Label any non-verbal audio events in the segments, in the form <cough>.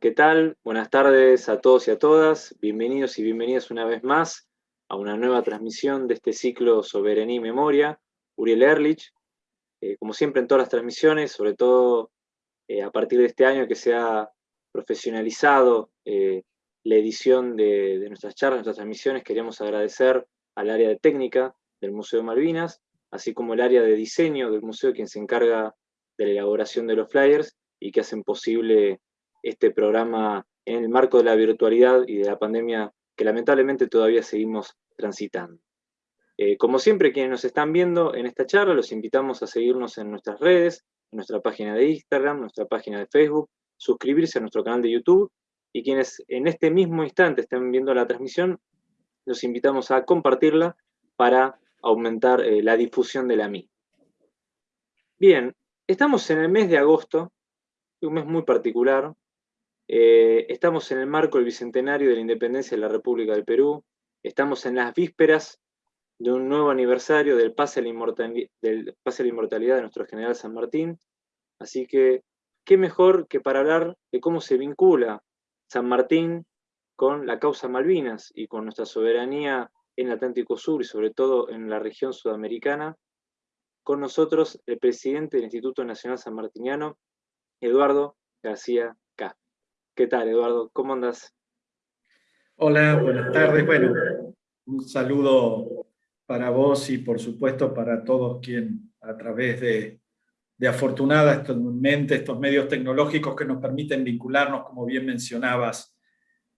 ¿qué tal? Buenas tardes a todos y a todas. Bienvenidos y bienvenidas una vez más a una nueva transmisión de este ciclo Soberanía y Memoria. Uriel Erlich, eh, como siempre en todas las transmisiones, sobre todo eh, a partir de este año que se ha profesionalizado eh, la edición de, de, nuestras charlas, nuestras transmisiones, queríamos agradecer al área de técnica del Museo Malvinas, así como el área de diseño del museo, quien se encarga de la elaboración de los flyers y que hacen posible este programa en el marco de la virtualidad y de la pandemia que lamentablemente todavía seguimos transitando. Eh, como siempre, quienes nos están viendo en esta charla, los invitamos a seguirnos en nuestras redes, en nuestra página de Instagram, nuestra página de Facebook, suscribirse a nuestro canal de YouTube, y quienes en este mismo instante estén viendo la transmisión, los invitamos a compartirla para aumentar eh, la difusión de la misma. Bien, estamos en el mes de agosto, un mes muy particular, eh, estamos en el marco del Bicentenario de la Independencia de la República del Perú, estamos en las vísperas de un nuevo aniversario del pase, a la inmortalidad, de nuestro general San Martín, así que qué mejor que para hablar de cómo se vincula San Martín con la causa Malvinas y con nuestra soberanía en el Atlántico Sur y sobre todo en la región sudamericana, con nosotros el presidente del Instituto Nacional San Martiniano, Eduardo García. ¿Qué tal, Eduardo? ¿Cómo andas? Hola, buenas tardes. Bueno, un saludo para vos y por supuesto para todos quienes a través de, de afortunadamente estos medios tecnológicos que nos permiten vincularnos, como bien mencionabas,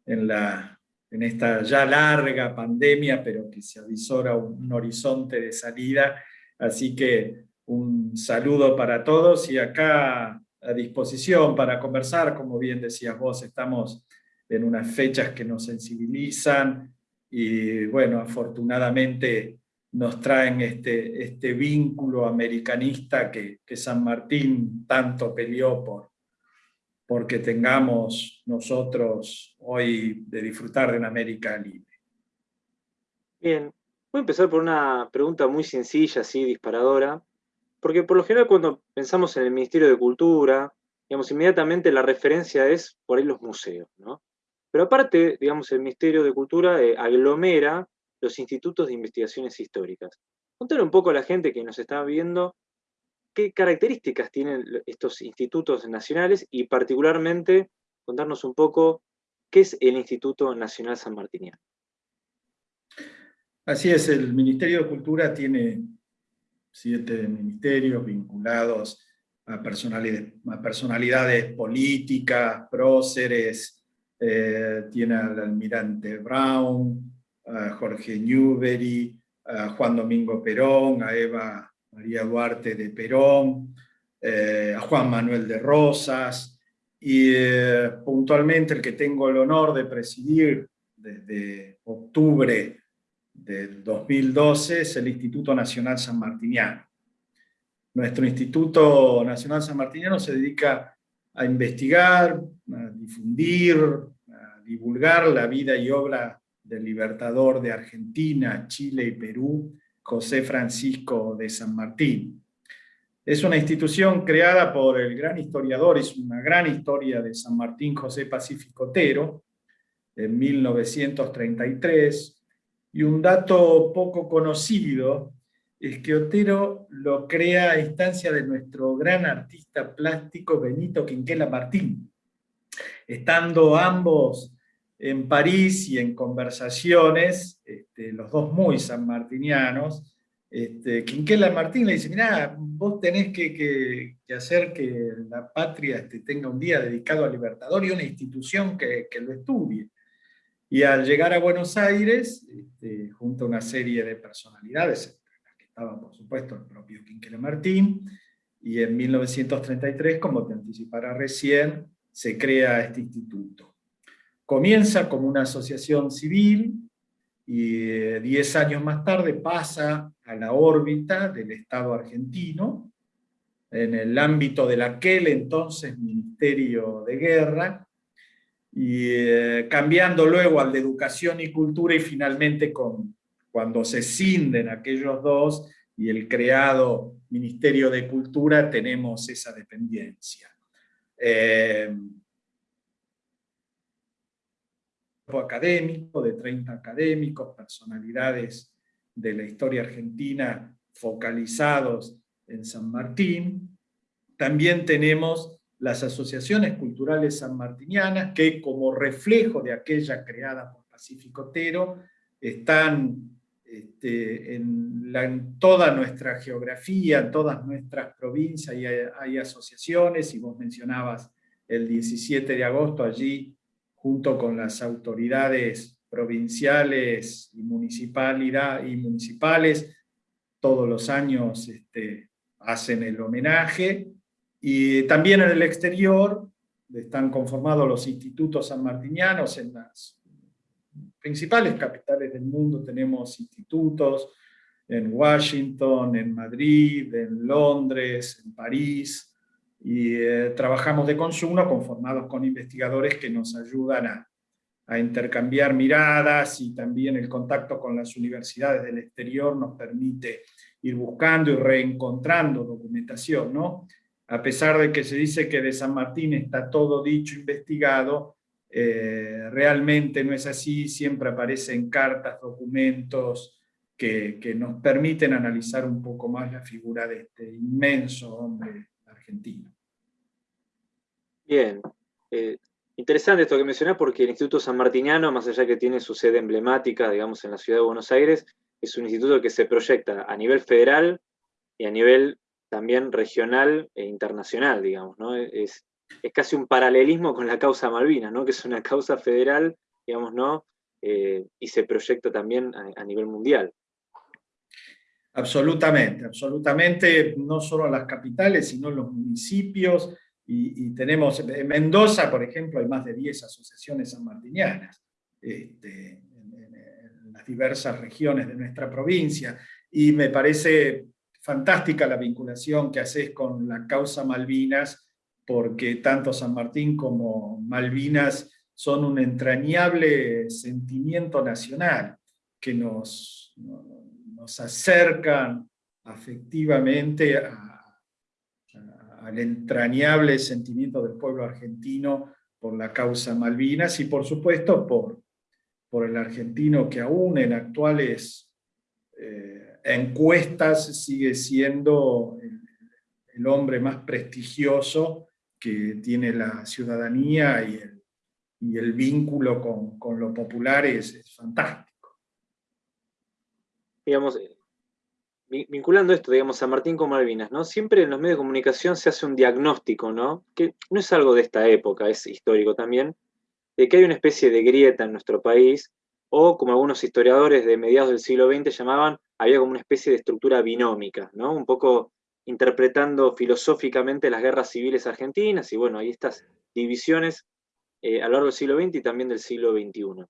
en, la, en esta ya larga pandemia, pero que se avisora un horizonte de salida. Así que un saludo para todos y acá a disposición para conversar, como bien decías vos, estamos en unas fechas que nos sensibilizan y bueno, afortunadamente nos traen este, este vínculo americanista que, que San Martín tanto peleó por, porque tengamos nosotros hoy de disfrutar de América libre. Bien, voy a empezar por una pregunta muy sencilla, así disparadora, porque por lo general cuando pensamos en el Ministerio de Cultura, digamos, inmediatamente la referencia es por ahí los museos, ¿no? Pero aparte, digamos, el Ministerio de Cultura eh, aglomera los institutos de investigaciones históricas. Contale un poco a la gente que nos está viendo qué características tienen estos institutos nacionales y particularmente contarnos un poco qué es el Instituto Nacional San Martiniano. Así es, el Ministerio de Cultura tiene siete ministerios vinculados a personalidades, a personalidades políticas, próceres, eh, tiene al almirante Brown, a Jorge Newbery, a Juan Domingo Perón, a Eva María Duarte de Perón, eh, a Juan Manuel de Rosas, y eh, puntualmente el que tengo el honor de presidir desde octubre del 2012 es el Instituto Nacional San Martiniano. Nuestro Instituto Nacional San Martiniano se dedica a investigar, a difundir, a divulgar la vida y obra del libertador de Argentina, Chile y Perú, José Francisco de San Martín. Es una institución creada por el gran historiador, es una gran historia de San Martín José Pacífico Otero, en 1933, y un dato poco conocido es que Otero lo crea a instancia de nuestro gran artista plástico Benito Quinquela Martín. Estando ambos en París y en conversaciones, este, los dos muy sanmartinianos, este, Quinquela Martín le dice, mira, vos tenés que, hacer que la patria este, tenga un día dedicado al Libertador y una institución que, que lo estudie. Y al llegar a Buenos Aires, este, junto a una serie de personalidades, entre las que estaba por supuesto el propio Quinquela Martín, y en 1933, como te anticipara recién, se crea este instituto. Comienza como una asociación civil, y eh, diez años más tarde pasa a la órbita del Estado argentino, en el ámbito del aquel entonces Ministerio de Guerra, y eh, cambiando luego al de educación y cultura y finalmente con, cuando se cinden aquellos dos y el creado Ministerio de Cultura tenemos esa dependencia. Eh, académico de 30 académicos, personalidades de la historia argentina focalizados en San Martín. También tenemos las asociaciones culturales sanmartinianas que como reflejo de aquella creada por Pacífico Otero están este, en, toda nuestra geografía, en todas nuestras provincias hay, hay asociaciones, y vos mencionabas el 17 de agosto allí, junto con las autoridades provinciales y, municipalidad, y municipales, todos los años este, hacen el homenaje, y también en el exterior están conformados los institutos sanmartinianos, en las principales capitales del mundo tenemos institutos, en Washington, en Madrid, en Londres, en París, y eh, trabajamos de consumo conformados con investigadores que nos ayudan a, a intercambiar miradas y también el contacto con las universidades del exterior nos permite ir buscando y reencontrando documentación, ¿no? A pesar de que se dice que de San Martín está todo dicho, investigado, eh, realmente no es así, siempre aparecen cartas, documentos que, nos permiten analizar un poco más la figura de este inmenso hombre argentino. Bien, eh, Interesante esto que mencionás porque el Instituto San Martiniano, más allá que tiene su sede emblemática, digamos, en la ciudad de Buenos Aires, es un instituto que se proyecta a nivel federal y a nivel también regional e internacional, digamos, ¿no? Es, es casi un paralelismo con la causa Malvinas, ¿no? Que es una causa federal, digamos, ¿no? Eh, y se proyecta también a, a nivel mundial. Absolutamente, absolutamente, no solo las capitales, sino los municipios, y, tenemos, en Mendoza, por ejemplo, hay más de 10 asociaciones sanmartinianas, este, en, las diversas regiones de nuestra provincia, y me parece fantástica la vinculación que haces con la causa Malvinas, porque tanto San Martín como Malvinas son un entrañable sentimiento nacional que nos, nos acercan afectivamente al entrañable sentimiento del pueblo argentino por la causa Malvinas y por supuesto por, por el argentino que aún en actuales encuestas sigue siendo el, hombre más prestigioso que tiene la ciudadanía y el, y el vínculo con, con lo popular es, es fantástico. Digamos, vinculando esto, digamos, San Martín con Malvinas, ¿no? Siempre en los medios de comunicación se hace un diagnóstico, ¿no? Que no es algo de esta época, es histórico también, de que hay una especie de grieta en nuestro país, o como algunos historiadores de mediados del siglo XX llamaban, había como una especie de estructura binómica, ¿no? Un poco interpretando filosóficamente las guerras civiles argentinas, y bueno, hay estas divisiones eh, a lo largo del siglo XX y también del siglo XXI.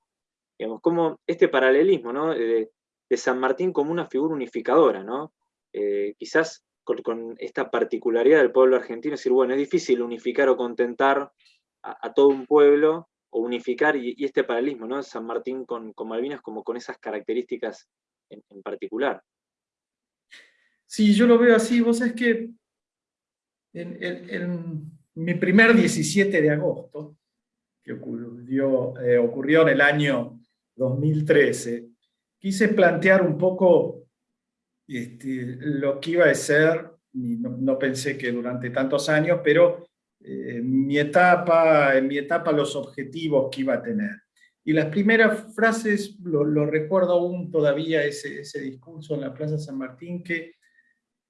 Digamos, como este paralelismo, ¿no? de San Martín como una figura unificadora, ¿no? Eh, quizás con, esta particularidad del pueblo argentino, decir, bueno, es difícil unificar o contentar a, todo un pueblo, o unificar, y, este paralelismo, ¿no? San Martín con, Malvinas como con esas características en, particular. Sí, yo lo veo así, vos es que en, mi primer 17 de agosto, que ocurrió, eh, ocurrió en el año 2013, quise plantear un poco este, lo que iba a ser, no, pensé que durante tantos años, pero eh, mi etapa, en mi etapa los objetivos que iba a tener. Y las primeras frases, lo, recuerdo aún todavía ese, ese discurso en la Plaza San Martín, que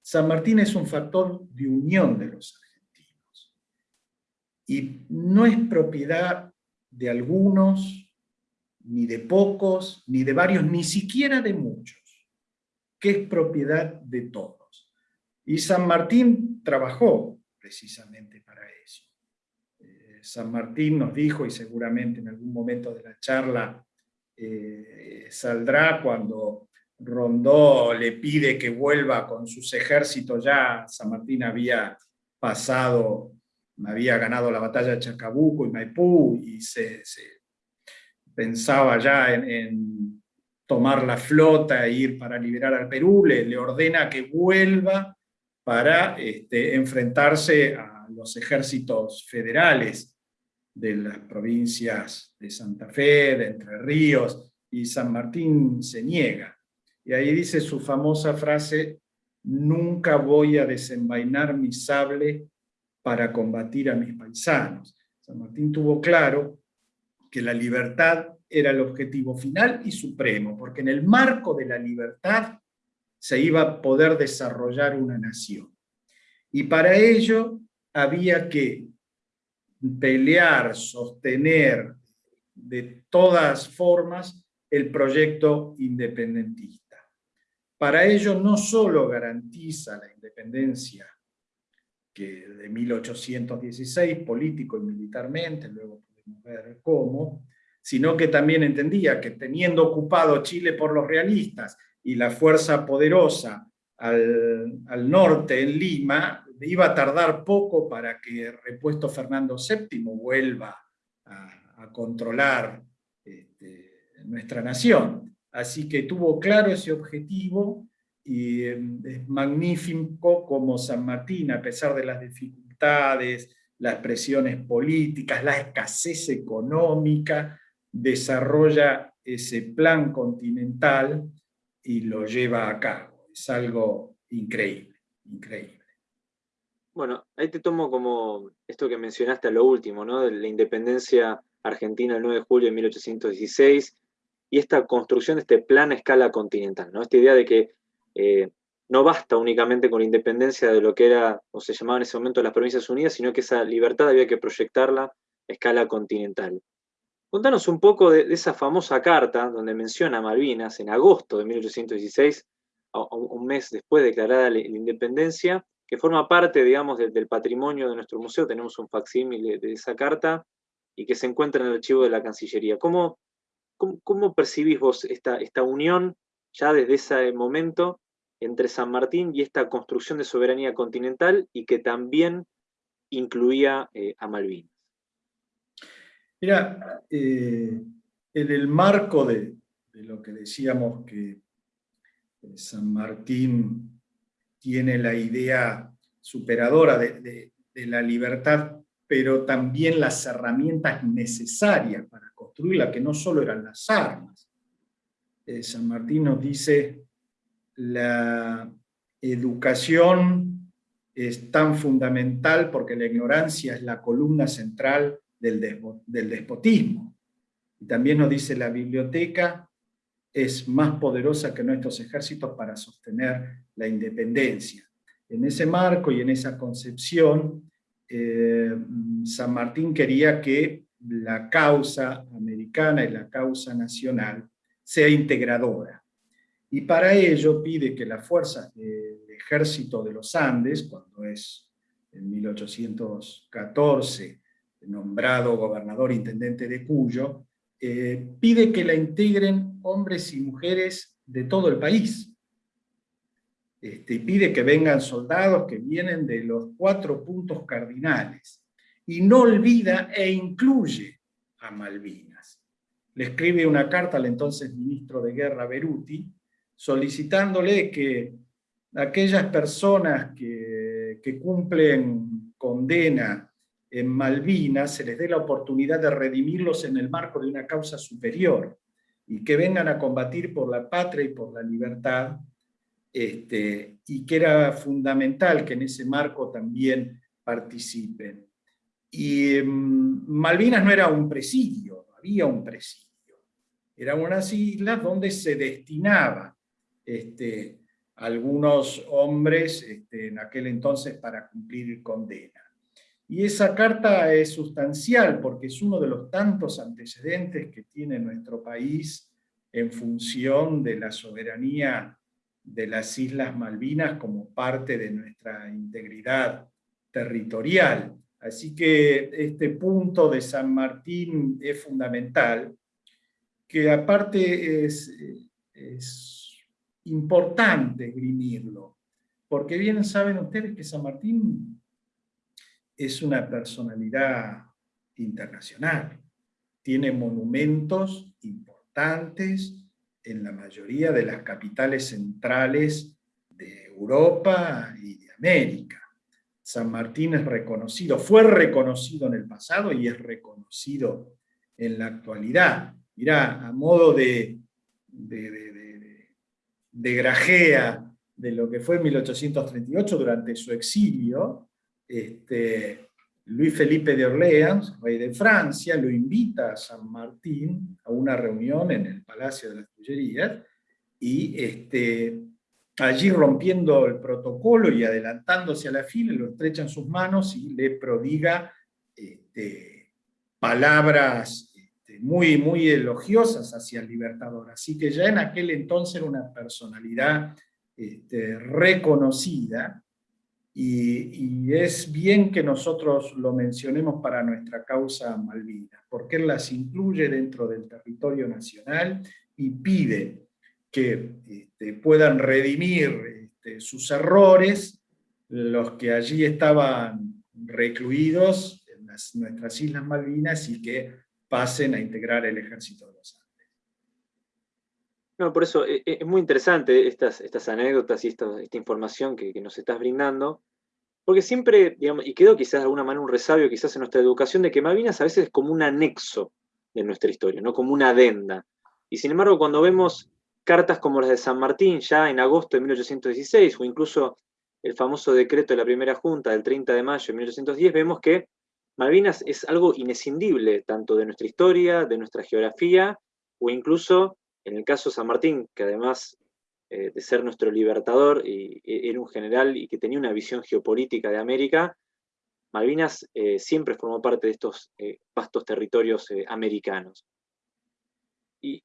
San Martín es un factor de unión de los argentinos. Y no es propiedad de algunos ni de pocos, ni de varios, ni siquiera de muchos, que es propiedad de todos. Y San Martín trabajó precisamente para San Martín nos dijo, y seguramente en algún momento de la charla eh, saldrá cuando Rondó le pide que vuelva con sus ejércitos, ya San Martín había pasado, había ganado la batalla de Chacabuco y Maipú, y se pensaba ya en, tomar la flota e ir para liberar al Perú, le, ordena que vuelva para este, enfrentarse a los ejércitos federales. de las provincias de Santa Fe, de Entre Ríos, y San Martín se niega. Y ahí dice su famosa frase, nunca voy a desenvainar mi sable para combatir a mis paisanos. San Martín tuvo claro que la libertad era el objetivo final y supremo, porque en el marco de la libertad se iba a poder desarrollar una nación. Y para ello había que pelear, sostener de todas formas el proyecto independentista. Para ello no solo garantiza la independencia que de 1816, político y militarmente, luego podemos ver cómo, sino que también entendía que teniendo ocupado Chile por los realistas y la fuerza poderosa al, norte, en Lima, iba a tardar poco para que repuesto Fernando VII vuelva a, controlar este, nuestra nación. Así que tuvo claro ese objetivo y em, es magnífico como San Martín, a pesar de las dificultades, las presiones políticas, la escasez económica, desarrolla ese plan continental y lo lleva a cabo. Es algo increíble, increíble. Bueno, ahí te tomo como esto que mencionaste a lo último, ¿no? De la independencia argentina el 9 de julio de 1816 y esta construcción de este plan a escala continental, ¿no? Esta idea de que eh, no basta únicamente con la independencia de lo que era o se llamaba en ese momento las Provincias Unidas, sino que esa libertad había que proyectarla a escala continental. Contanos un poco de, esa famosa carta donde menciona Malvinas en agosto de 1816, un mes después de declarada la, independencia, que forma parte, digamos, del patrimonio de nuestro museo. Tenemos un facsímil de, esa carta y que se encuentra en el archivo de la Cancillería. ¿Cómo, cómo, percibís vos esta, esta unión ya desde ese momento entre San Martín y esta construcción de soberanía continental y que también incluía eh, a Malvinas? Mira, eh, en el marco de, lo que decíamos que eh, San Martín tiene la idea superadora de, la libertad, pero también las herramientas necesarias para construirla, que no solo eran las armas. Eh, San Martín nos dice, la educación es tan fundamental porque la ignorancia es la columna central del, despotismo. Y también nos dice la biblioteca es más poderosa que nuestros ejércitos para sostener la independencia. En ese marco y en esa concepción, eh, San Martín quería que la causa americana y la causa nacional sea integradora. Y para ello pide que las fuerzas del ejército de los Andes, cuando es en 1814 nombrado gobernador intendente de Cuyo, eh, pide que la integren hombres y mujeres de todo el país. Este, pide que vengan soldados que vienen de los cuatro puntos cardinales. Y no olvida e incluye a Malvinas. Le escribe una carta al entonces ministro de Guerra Beruti, solicitándole que aquellas personas que, que cumplen condena en Malvinas se les dé la oportunidad de redimirlos en el marco de una causa superior y que vengan a combatir por la patria y por la libertad, este, y que era fundamental que en ese marco también participen. Y mm, Malvinas no era un presidio, no había un presidio. Eran unas islas donde se destinaba este, algunos hombres este, en aquel entonces para cumplir condena. Y esa carta es sustancial porque es uno de los tantos antecedentes que tiene nuestro país en función de la soberanía de las Islas Malvinas como parte de nuestra integridad territorial. Así que este punto de San Martín es fundamental, que aparte es, importante esgrimirlo, porque bien saben ustedes que San Martín es una personalidad internacional. Tiene monumentos importantes en la mayoría de las capitales centrales de Europa y de América. San Martín es reconocido, fue reconocido en el pasado y es reconocido en la actualidad. Mirá, a modo de, de, de, grajea de lo que fue en 1838 durante su exilio, este, Luis Felipe de Orleans, rey de Francia, lo invita a San Martín a una reunión en el Palacio de las Tullerías, y este, allí rompiendo el protocolo y adelantándose a la fila, lo estrecha en sus manos y le prodiga este, palabras muy, muy elogiosas hacia el libertador. Así que ya en aquel entonces era una personalidad reconocida, y, es bien que nosotros lo mencionemos para nuestra causa Malvinas, porque él las incluye dentro del territorio nacional y pide que este, puedan redimir este, sus errores los que allí estaban recluidos en nuestras Islas Malvinas y que pasen a integrar el ejército de los. No, por eso eh, eh, es muy interesante estas, anécdotas y esta, información que, nos estás brindando, porque siempre, digamos, y quedó quizás de alguna manera un resabio quizás en nuestra educación de que Malvinas a veces es como un anexo de nuestra historia, no como una adenda. Y sin embargo, cuando vemos cartas como las de San Martín ya en agosto de 1816, o incluso el famoso decreto de la primera junta del 30 de mayo de 1810, vemos que Malvinas es algo inescindible, tanto de nuestra historia, de nuestra geografía, o incluso, en el caso de San Martín, que además eh, de ser nuestro libertador, y, era un general y que tenía una visión geopolítica de América, Malvinas eh, siempre formó parte de estos eh, vastos territorios americanos. Y,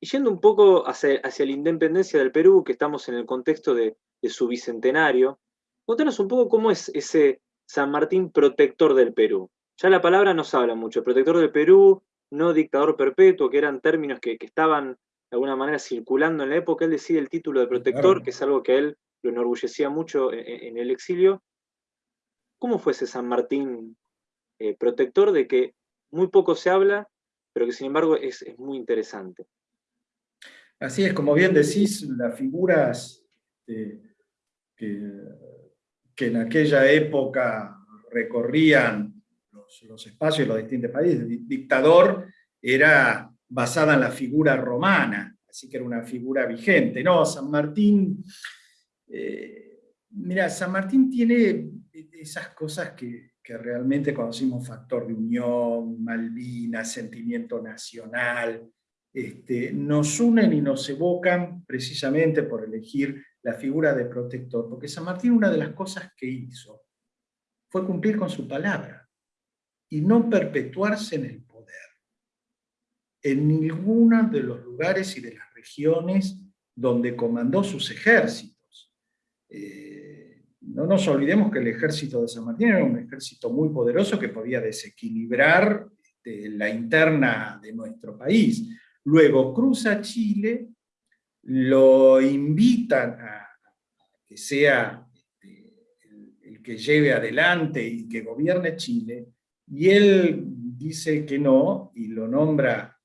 y yendo un poco hacia, la independencia del Perú, que estamos en el contexto de, su bicentenario, contanos un poco cómo es ese San Martín protector del Perú. Ya la palabra nos habla mucho, protector del Perú, no dictador perpetuo, que eran términos que, estaban de alguna manera circulando en la época. Él decide el título de protector, que es algo que él lo enorgullecía mucho en, el exilio. ¿Cómo fue ese San Martín eh, protector de que muy poco se habla, pero que sin embargo es muy interesante? Así es, como bien decís, las figuras que, en aquella época recorrían los, espacios de los distintos países. El dictador era basada en la figura romana, así que era una figura vigente. No, San Martín, eh, mira, San Martín tiene esas cosas que, que realmente conocimos factor de unión, Malvinas, sentimiento nacional, este, nos unen y nos evocan precisamente por elegir la figura de protector, porque San Martín una de las cosas que hizo fue cumplir con su palabra y no perpetuarse en el en ninguno de los lugares y de las regiones donde comandó sus ejércitos. Eh, no nos olvidemos que el ejército de San Martín era un ejército muy poderoso que podía desequilibrar este, la interna de nuestro país. Luego cruza Chile, lo invitan a que sea este, el, que lleve adelante y que gobierne Chile, y él dice que no, y lo nombra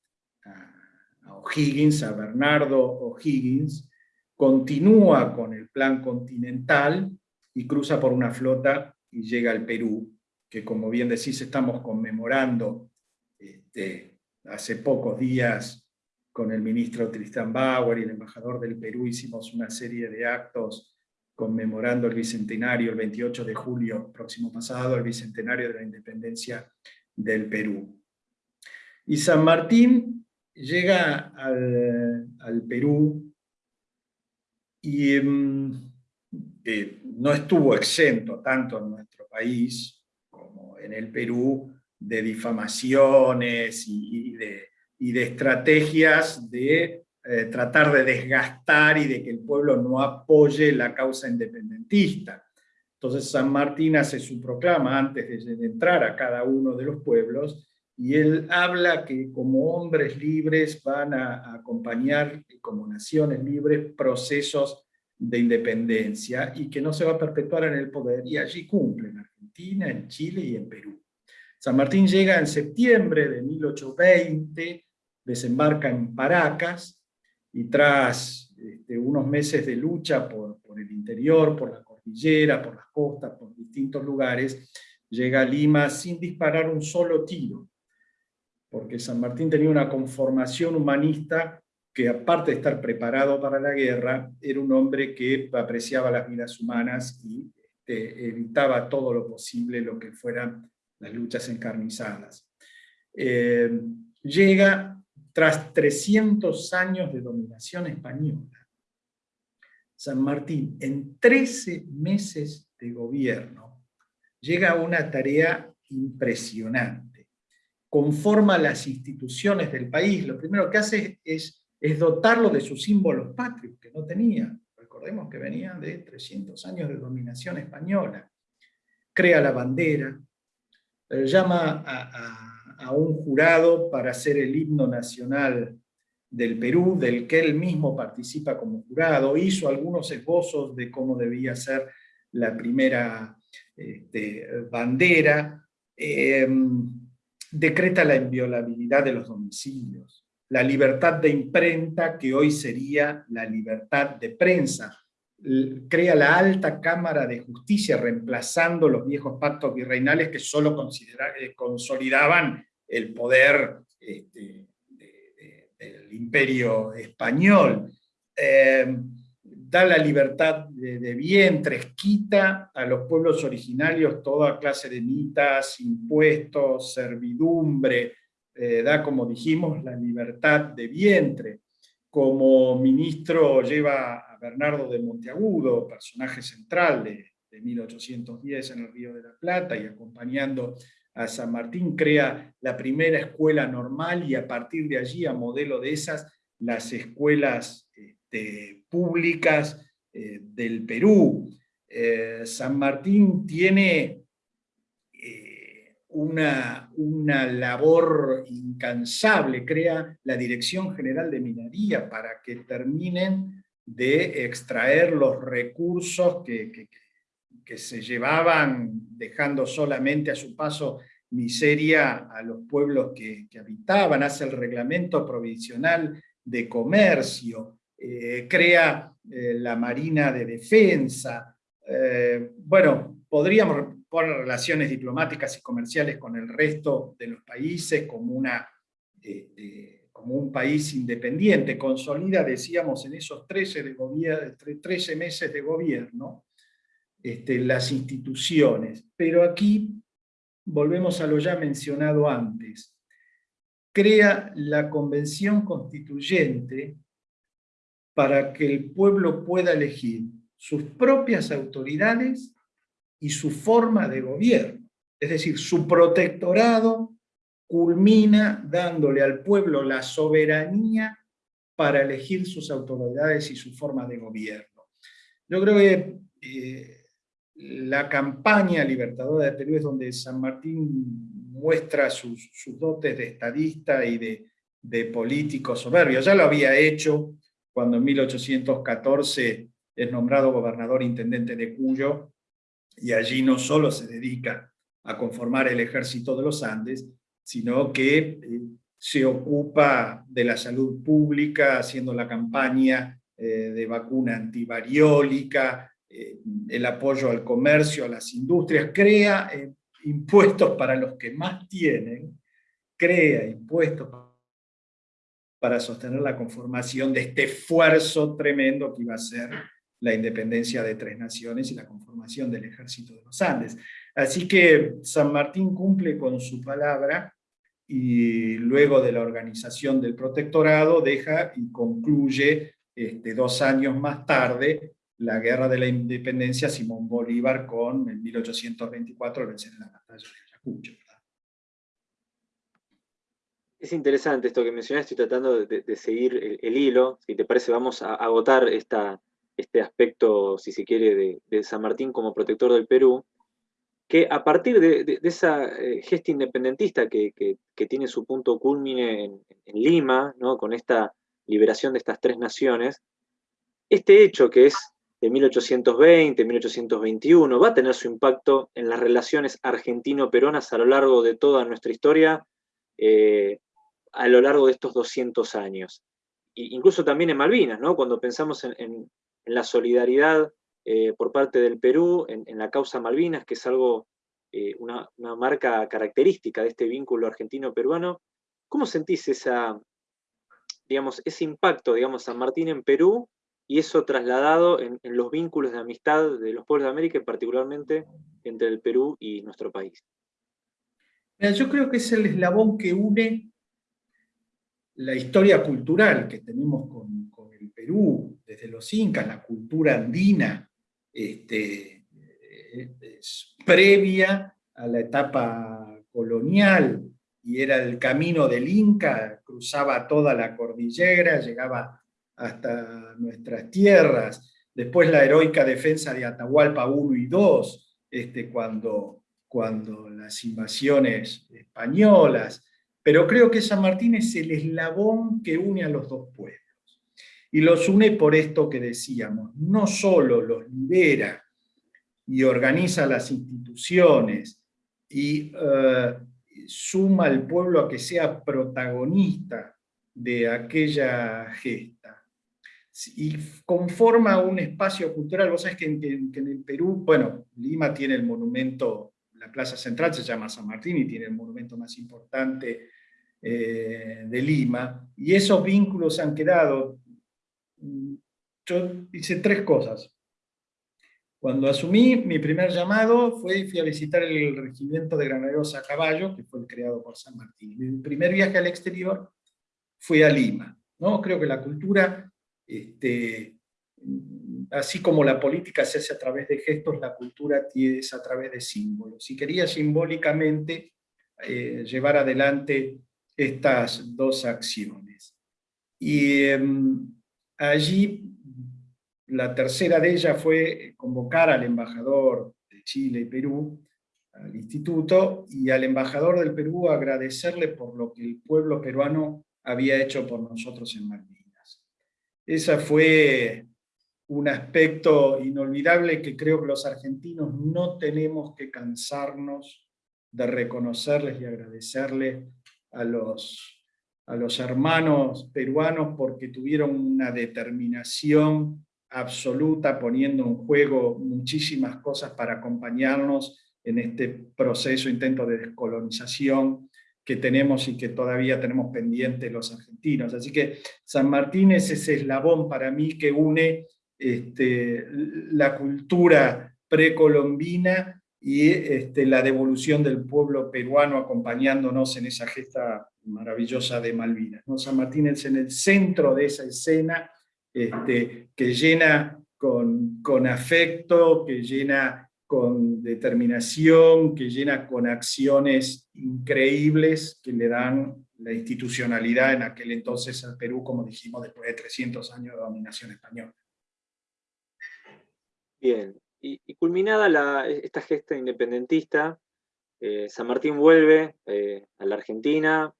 O'Higgins, a Bernardo O'Higgins, continúa con el plan continental y cruza por una flota y llega al Perú, que como bien decís estamos conmemorando este, hace pocos días con el ministro Tristan Bauer y el embajador del Perú hicimos una serie de actos conmemorando el bicentenario, el 28 de julio próximo pasado, el bicentenario de la independencia del Perú. Y San Martín llega al, Perú y mm, no estuvo exento tanto en nuestro país como en el Perú de difamaciones y de y de estrategias de eh, tratar de desgastar y de que el pueblo no apoye la causa independentista. Entonces San Martín hace su proclama antes de entrar a cada uno de los pueblos y él habla que como hombres libres van a, acompañar como naciones libres procesos de independencia y que no se va a perpetuar en el poder y allí cumple en Argentina, en Chile y en Perú. San Martín llega en septiembre de 1820 desembarca en Paracas y tras este, unos meses de lucha por, el interior, por la cordillera, por las costas, por distintos lugares, llega a Lima sin disparar un solo tiro, porque San Martín tenía una conformación humanista que aparte de estar preparado para la guerra, era un hombre que apreciaba las vidas humanas y este, evitaba todo lo posible lo que fueran las luchas encarnizadas. Eh, llega tras 300 años de dominación española. San Martín, en 13 meses de gobierno, llega a una tarea impresionante. Conforma las instituciones del país. Lo primero que hace es dotarlo de sus símbolos patrios, que no tenía. Recordemos que venían de 300 años de dominación española. Crea la bandera, eh, llama a, un jurado para hacer el himno nacional del Perú, del que él mismo participa como jurado, hizo algunos esbozos de cómo debía ser la primera este, bandera, eh, decreta la inviolabilidad de los domicilios, la libertad de imprenta, que hoy sería la libertad de prensa. Crea la alta Cámara de Justicia, reemplazando los viejos pactos virreinales que solo eh, consolidaban el poder este, del imperio español. Eh, da la libertad de, de, vientres, quita a los pueblos originarios toda clase de mitas, impuestos, servidumbre, eh, da, como dijimos, la libertad de vientre. Como ministro lleva a Bernardo de Monteagudo, personaje central de, 1810 en el Río de la Plata, y acompañando a San Martín, crea la primera escuela normal y a partir de allí, a modelo de esas, las escuelas este, públicas eh, del Perú. Eh, San Martín tiene una, una labor incansable, crea la Dirección General de Minería para que terminen de extraer los recursos que, que, se llevaban dejando solamente a su paso miseria a los pueblos que, habitaban, hace el reglamento provisional de comercio, eh, crea eh, la Marina de Defensa. Eh, bueno, podríamos por relaciones diplomáticas y comerciales con el resto de los países como, una, como un país independiente. Consolida, decíamos, en esos 13, de 13 meses de gobierno, este, las instituciones. Pero aquí volvemos a lo ya mencionado antes. Crea la convención constituyente para que el pueblo pueda elegir sus propias autoridades y su forma de gobierno. Es decir, su protectorado culmina dándole al pueblo la soberanía para elegir sus autoridades y su forma de gobierno. Yo creo que eh, la campaña libertadora de Perú es donde San Martín muestra sus, dotes de estadista y de, de político soberbio. Ya lo había hecho cuando en 1814 es nombrado gobernador intendente de Cuyo, y allí no solo se dedica a conformar el ejército de los Andes, sino que eh, se ocupa de la salud pública, haciendo la campaña eh, de vacuna antivariólica, eh, el apoyo al comercio, a las industrias, crea impuestos para los que más tienen, crea impuestos para sostener la conformación de este esfuerzo tremendo que iba a ser la independencia de tres naciones y la conformación del ejército de los Andes. Así que San Martín cumple con su palabra y luego de la organización del protectorado deja y concluye este, dos años más tarde la guerra de la independencia Simón Bolívar con en 1824 vencer la batalla de Ayacucho. Es interesante esto que mencionaste, estoy tratando de, seguir el, hilo. Si te parece, vamos a agotar este aspecto, si se quiere, de, San Martín como protector del Perú, que a partir de, esa eh, gesta independentista que, tiene su punto culmine en, Lima, ¿no? con esta liberación de estas tres naciones, este hecho que es de 1820, 1821, va a tener su impacto en las relaciones argentino-peruanas a lo largo de toda nuestra historia, eh, a lo largo de estos 200 años. incluso también en Malvinas, ¿no? cuando pensamos en, en la solidaridad eh, por parte del Perú en, la causa Malvinas, que es algo, eh, una, marca característica de este vínculo argentino-peruano. ¿Cómo sentís esa, digamos, ese impacto, digamos, San Martín en Perú y eso trasladado en, los vínculos de amistad de los pueblos de América y particularmente entre el Perú y nuestro país? Yo creo que es el eslabón que une la historia cultural que tenemos con, con el Perú, desde los incas, la cultura andina, este, previa a la etapa colonial, y era el camino del Inca, cruzaba toda la cordillera, llegaba hasta nuestras tierras, después la heroica defensa de Atahualpa I y II, este, cuando, cuando las invasiones españolas, pero creo que San Martín es el eslabón que une a los dos pueblos y los une por esto que decíamos, no solo los libera y organiza las instituciones y eh, suma al pueblo a que sea protagonista de aquella gesta, y conforma un espacio cultural, vos sabés que en, el Perú, bueno, Lima tiene el monumento, la plaza central se llama San Martín y tiene el monumento más importante eh, de Lima, y esos vínculos han quedado yo hice tres cosas. Cuando asumí, mi primer llamado fue fui a visitar el regimiento de granaderos a caballo, que fue creado por San Martín. Mi primer viaje al exterior fue a Lima. ¿no? Creo que la cultura, este, así como la política se hace a través de gestos, la cultura es a través de símbolos. Y quería simbólicamente eh, llevar adelante estas dos acciones. Y em, allí la tercera de ellas fue convocar al embajador de Chile y Perú, al instituto, y al embajador del Perú agradecerle por lo que el pueblo peruano había hecho por nosotros en Malvinas. Ese fue un aspecto inolvidable que creo que los argentinos no tenemos que cansarnos de reconocerles y agradecerles a los a los hermanos peruanos porque tuvieron una determinación absoluta, poniendo en juego muchísimas cosas para acompañarnos en este proceso, intento de descolonización que tenemos y que todavía tenemos pendiente los argentinos. Así que San Martín es ese eslabón para mí que une este, la cultura precolombina y este, la devolución del pueblo peruano acompañándonos en esa gesta maravillosa de Malvinas. San Martín es en el centro de esa escena este, que llena con, con afecto, que llena con determinación, que llena con acciones increíbles que le dan la institucionalidad en aquel entonces al Perú, como dijimos, después de 300 años de dominación española. Bien, y, culminada esta gesta independentista, eh, San Martín vuelve eh, a la Argentina,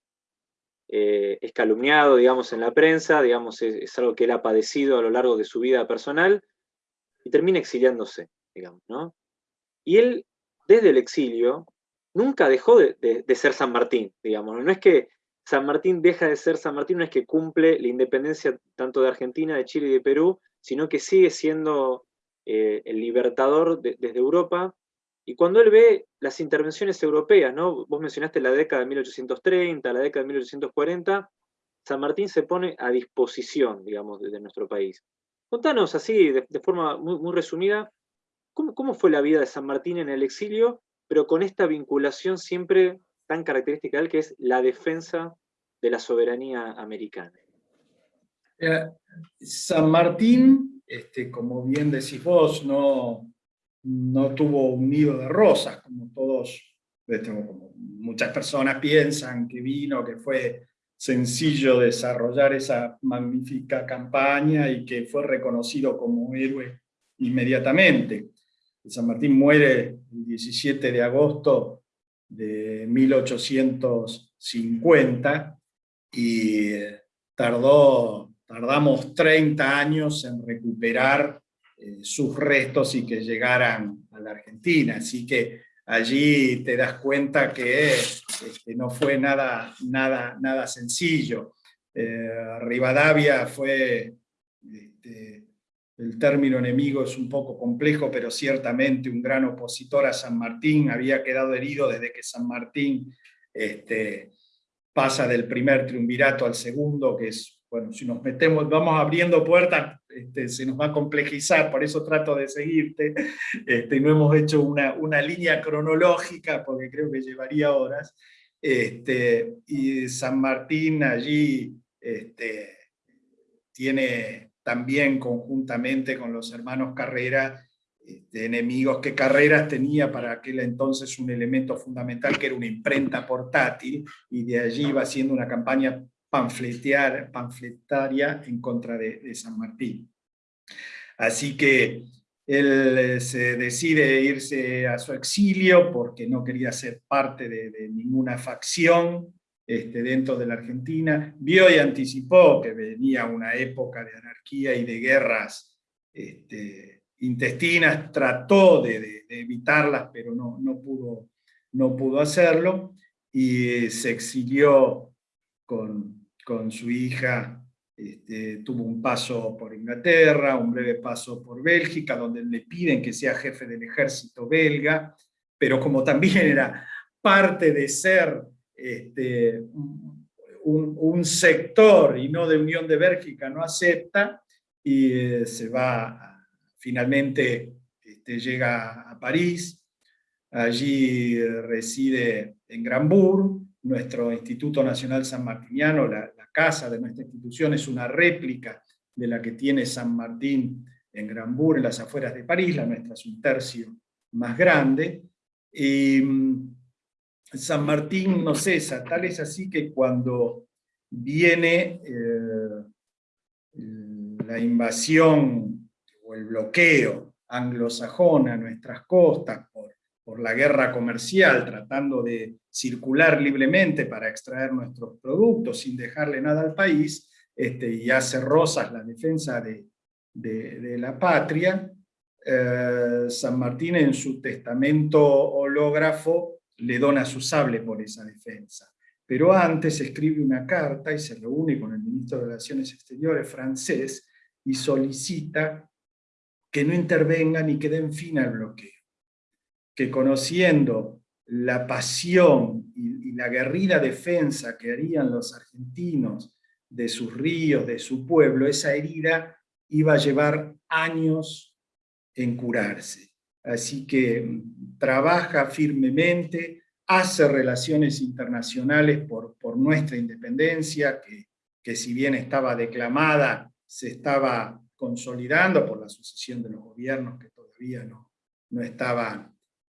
eh, es calumniado, digamos, en la prensa, digamos, es, algo que él ha padecido a lo largo de su vida personal, y termina exiliándose, digamos, ¿no? Y él, desde el exilio, nunca dejó de, de ser San Martín, digamos, no es que San Martín deja de ser San Martín, no es que cumple la independencia tanto de Argentina, de Chile y de Perú, sino que sigue siendo eh, el libertador desde Europa, y cuando él ve las intervenciones europeas, ¿no? vos mencionaste la década de 1830, la década de 1840, San Martín se pone a disposición, digamos, de, nuestro país. Contanos así, de, forma muy, resumida, ¿cómo, ¿cómo, fue la vida de San Martín en el exilio, pero con esta vinculación siempre tan característica de él, que es la defensa de la soberanía americana? Eh, San Martín este, como bien decís vos, no, no tuvo un nido de rosas, como todos, este, como muchas personas piensan que vino, que fue sencillo desarrollar esa magnífica campaña y que fue reconocido como héroe inmediatamente. San Martín muere el 17 de agosto de 1850 y tardó tardamos 30 años en recuperar eh, sus restos y que llegaran a la Argentina, así que allí te das cuenta que este, no fue nada, nada, nada sencillo. Eh, Rivadavia fue este, el término enemigo es un poco complejo, pero ciertamente un gran opositor a San Martín, había quedado herido desde que San Martín este, pasa del primer triunvirato al segundo, que es, bueno, si nos metemos, vamos abriendo puertas, este, se nos va a complejizar, por eso trato de seguirte, este, no hemos hecho una, una, línea cronológica, porque creo que llevaría horas, este, y San Martín allí este, tiene también conjuntamente con los hermanos Carrera, este, enemigos que Carreras tenía para aquel entonces un elemento fundamental que era una imprenta portátil, y de allí iba haciendo una campaña panfletaria en contra de, San Martín. Así que él eh, se decide irse a su exilio porque no quería ser parte de ninguna facción, este, dentro de la Argentina, vio y anticipó que venía una época de anarquía y de guerras este, intestinas, trató de, evitarlas, pero no, no, pudo, no pudo hacerlo, y se exilió con, con su hija, este, tuvo un paso por Inglaterra, un breve paso por Bélgica, donde le piden que sea jefe del ejército belga, pero como también era parte de ser este, un, sector y no de Unión de Bélgica no acepta y eh, se va, finalmente este, llega a París, allí reside en Granbourg, nuestro Instituto Nacional San Martiniano, la, casa de nuestra institución es una réplica de la que tiene San Martín en Granbourg, en las afueras de París, la nuestra es un tercio más grande, y San Martín no cesa, tal es así que cuando viene eh, la invasión o el bloqueo anglosajón a nuestras costas por, por la guerra comercial, tratando de circular libremente para extraer nuestros productos sin dejarle nada al país, este, y hace rosas la defensa de, la patria, eh, San Martín en su testamento hológrafo le dona su sable por esa defensa. Pero antes escribe una carta y se reúne con el ministro de Relaciones Exteriores francés y solicita que no intervengan y que den fin al bloqueo. Que conociendo la pasión y, la guerrida defensa que harían los argentinos de sus ríos, de su pueblo, esa herida iba a llevar años en curarse. Así que trabaja firmemente, hace relaciones internacionales por, por nuestra independencia, que, que, si bien estaba declamada, se estaba consolidando por la sucesión de los gobiernos que todavía no, no estaban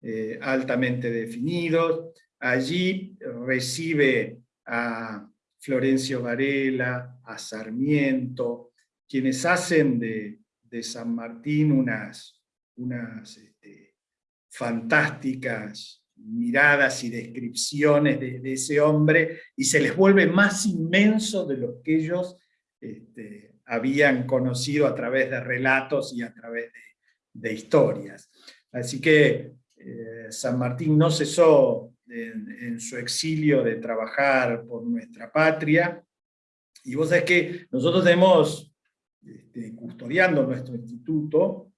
eh, altamente definidos. Allí recibe a Florencio Varela, a Sarmiento, quienes hacen de, de San Martín unas, unas fantásticas miradas y descripciones de, ese hombre, y se les vuelve más inmenso de lo que ellos este, habían conocido a través de relatos y a través de, historias. Así que eh, San Martín no cesó en, su exilio de trabajar por nuestra patria, y vos sabés que nosotros tenemos, este, custodiando nuestro instituto,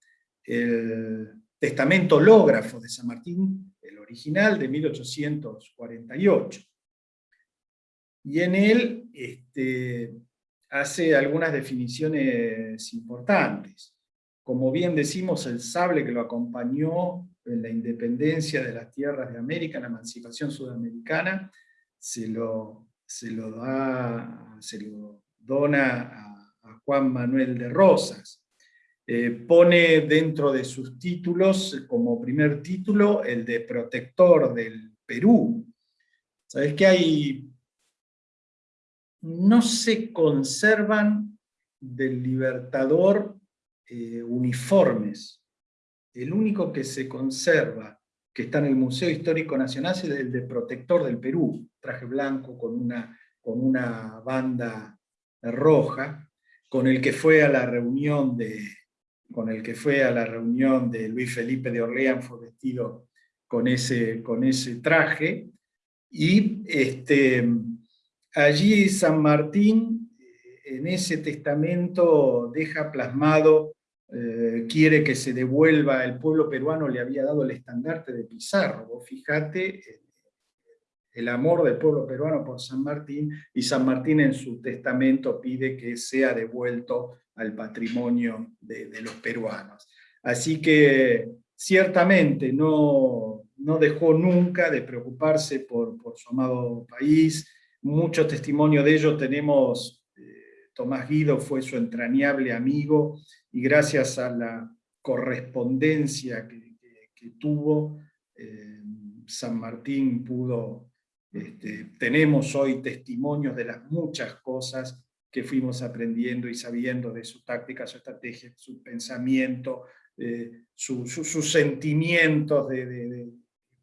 el, testamento hológrafo de San Martín, el original de 1848. Y en él este, hace algunas definiciones importantes. Como bien decimos, el sable que lo acompañó en la independencia de las tierras de América, en la emancipación sudamericana, se lo, se lo, da, se lo dona a, Juan Manuel de Rosas, eh, pone dentro de sus títulos, como primer título, el de protector del Perú. ¿Sabes qué hay? No se conservan del Libertador eh, uniformes. El único que se conserva, que está en el Museo Histórico Nacional, es el de protector del Perú, traje blanco con una, con una banda roja, con el que fue a la reunión de, con el que fue a la reunión de Luis Felipe de Orleans, fue vestido con ese, con ese traje, y este, allí San Martín, en ese testamento, deja plasmado eh, quiere que se devuelva, el pueblo peruano le había dado el estandarte de Pizarro, fíjate el amor del pueblo peruano por San Martín, y San Martín en su testamento pide que sea devuelto al patrimonio de, los peruanos. Así que ciertamente no, no dejó nunca de preocuparse por, por su amado país, mucho testimonio de ello tenemos, eh, Tomás Guido fue su entrañable amigo, y gracias a la correspondencia que, tuvo, eh, San Martín pudo este, tenemos hoy testimonios de las muchas cosas que fuimos aprendiendo y sabiendo de su táctica, su estrategia, su pensamiento, eh, sus sentimientos de,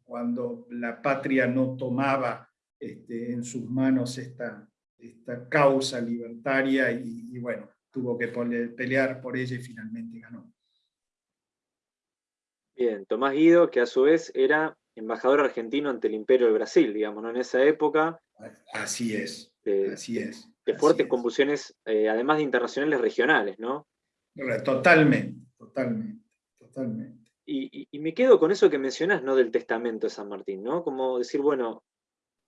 cuando la patria no tomaba este, en sus manos esta, esta causa libertaria y, bueno, tuvo que pelear por ella y finalmente ganó. Bien, Tomás Guido, que a su vez era embajador argentino ante el Imperio del Brasil, digamos, ¿no? En esa época. Así es, así es. De fuertes convulsiones, eh, además de internacionales, regionales, ¿no? Totalmente, totalmente, totalmente. Y, me quedo con eso que mencionas, ¿no? Del testamento de San Martín, ¿no? Como decir, bueno,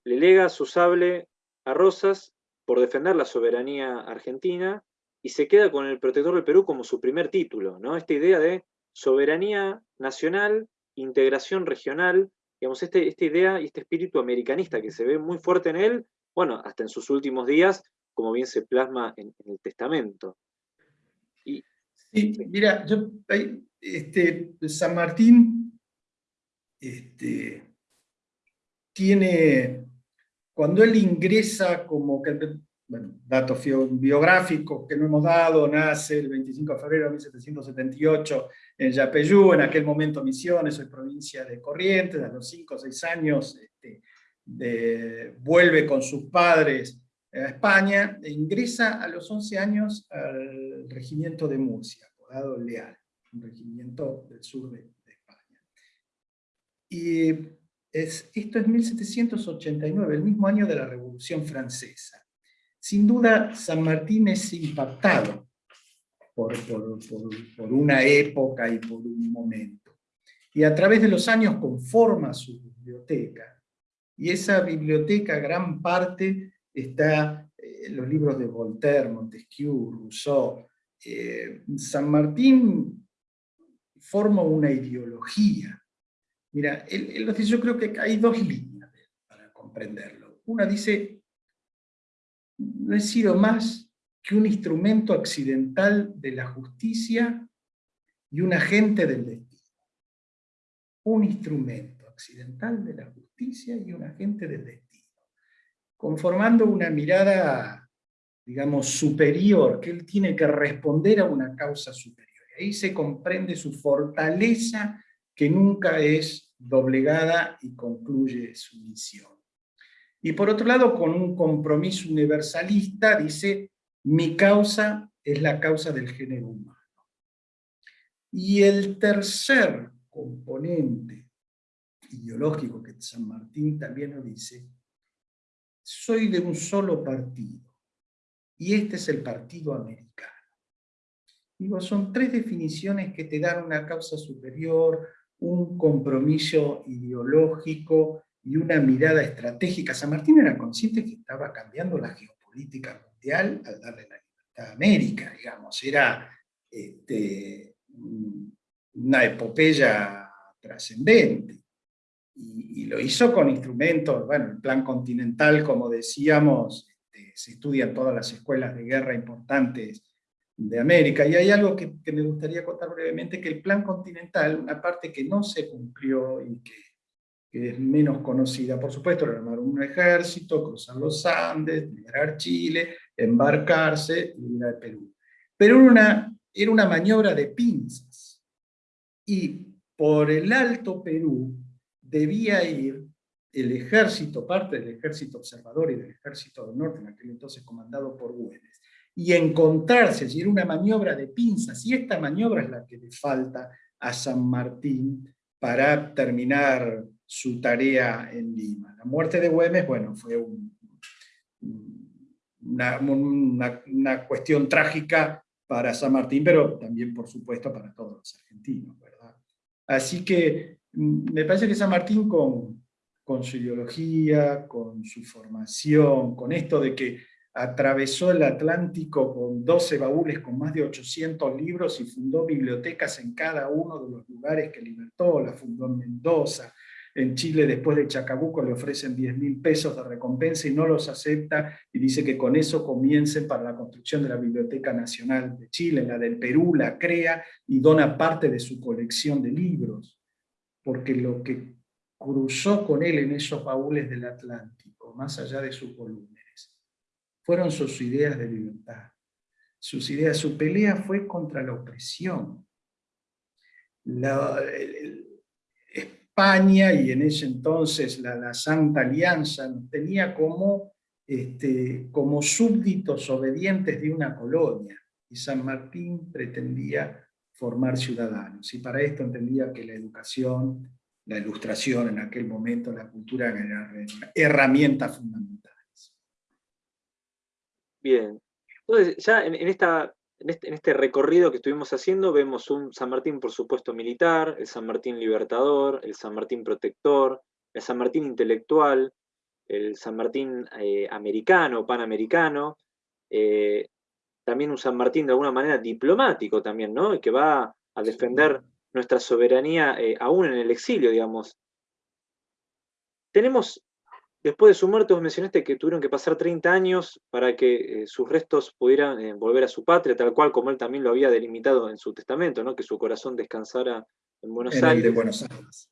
le lega su sable a Rosas por defender la soberanía argentina y se queda con el protector del Perú como su primer título, ¿no? Esta idea de soberanía nacional, integración regional digamos, este, esta idea y este espíritu americanista que se ve muy fuerte en él, bueno, hasta en sus últimos días, como bien se plasma en, el testamento. Y, sí, mira, yo, este, San Martín este, tiene, cuando él ingresa como, bueno, datos biográficos que no hemos dado, nace el 25 de febrero de 1778 en Yapeyú, en aquel momento Misiones, hoy provincia de Corrientes, a los 5 o 6 años este, vuelve con sus padres a España e ingresa a los 11 años al regimiento de Murcia, apodado Leal, un regimiento del sur de, España. Y es, esto es 1789, el mismo año de la Revolución Francesa. Sin duda, San Martín es impactado por, una época y por un momento. Y a través de los años conforma su biblioteca. Y esa biblioteca, gran parte, está en los libros de Voltaire, Montesquieu, Rousseau. Eh, San Martín forma una ideología. Mira, yo creo que hay dos líneas para comprenderlo. Una dice, no he sido más que un instrumento accidental de la justicia y un agente del destino. Un instrumento accidental de la justicia y un agente del destino. Conformando una mirada, digamos, superior, que él tiene que responder a una causa superior. Ahí se comprende su fortaleza que nunca es doblegada y concluye su misión. Y por otro lado, con un compromiso universalista, dice, mi causa es la causa del género humano. Y el tercer componente ideológico que San Martín también nos dice, soy de un solo partido, y este es el partido americano. Digo, son tres definiciones que te dan una causa superior, un compromiso ideológico y una mirada estratégica. San Martín era consciente que estaba cambiando la geopolítica mundial al darle la libertad a América, digamos. Era este, una epopeya trascendente. Y, lo hizo con instrumentos, bueno, el plan continental, como decíamos, este, se estudia en todas las escuelas de guerra importantes de América. Y hay algo que, me gustaría contar brevemente, que el plan continental, una parte que no se cumplió y que que es menos conocida, por supuesto, era armar un ejército, cruzar los Andes, liberar Chile, embarcarse y ir al Perú. Pero era una, era una maniobra de pinzas. Y por el Alto Perú debía ir el ejército, parte del ejército observador y del ejército del norte, en aquel entonces comandado por Güemes, y encontrarse, si era una maniobra de pinzas, y esta maniobra es la que le falta a San Martín para terminar su tarea en Lima. La muerte de Güemes, bueno, fue una, cuestión trágica para San Martín, pero también, por supuesto, para todos los argentinos, ¿verdad? Así que mm, me parece que San Martín con, con su ideología, con su formación, con esto de que atravesó el Atlántico con 12 baúles con más de 800 libros y fundó bibliotecas en cada uno de los lugares que libertó, la fundó en Mendoza, en Chile. Después de Chacabuco le ofrecen 10 mil pesos de recompensa y no los acepta y dice que con eso comiencen para la construcción de la Biblioteca Nacional de Chile, la del Perú la crea y dona parte de su colección de libros, porque lo que cruzó con él en esos baúles del Atlántico, más allá de sus volúmenes, fueron sus ideas de libertad, sus ideas, su pelea fue contra la opresión. La, España y en ese entonces la, Santa Alianza tenía como, este, como súbditos obedientes de una colonia y San Martín pretendía formar ciudadanos y para esto entendía que la educación, la ilustración en aquel momento, la cultura eran herramientas fundamentales. Bien, entonces ya en esta este, en este, recorrido que estuvimos haciendo vemos un San Martín, por supuesto, militar, el San Martín libertador, el San Martín protector, el San Martín intelectual, el San Martín eh, americano, panamericano, eh, también un San Martín de alguna manera diplomático también, ¿no? Que va a defender nuestra soberanía eh, aún en el exilio, digamos. Tenemos Después de su muerte, vos mencionaste que tuvieron que pasar 30 años para que eh, sus restos pudieran eh, volver a su patria, tal cual como él también lo había delimitado en su testamento, ¿no? que su corazón descansara en Buenos Aires. de Buenos Aires.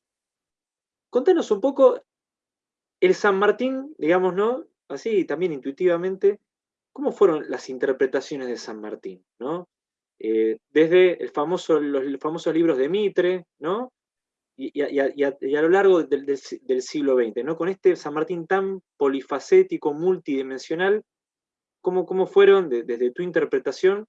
Contanos un poco el San Martín, digamos, ¿no? Así también intuitivamente, ¿cómo fueron las interpretaciones de San Martín? ¿no? Eh, desde el famoso, los, los, famosos libros de Mitre, ¿no? Y, a, lo largo del, siglo XX, ¿no? con este San Martín tan polifacético, multidimensional, ¿cómo, cómo fueron, desde tu interpretación,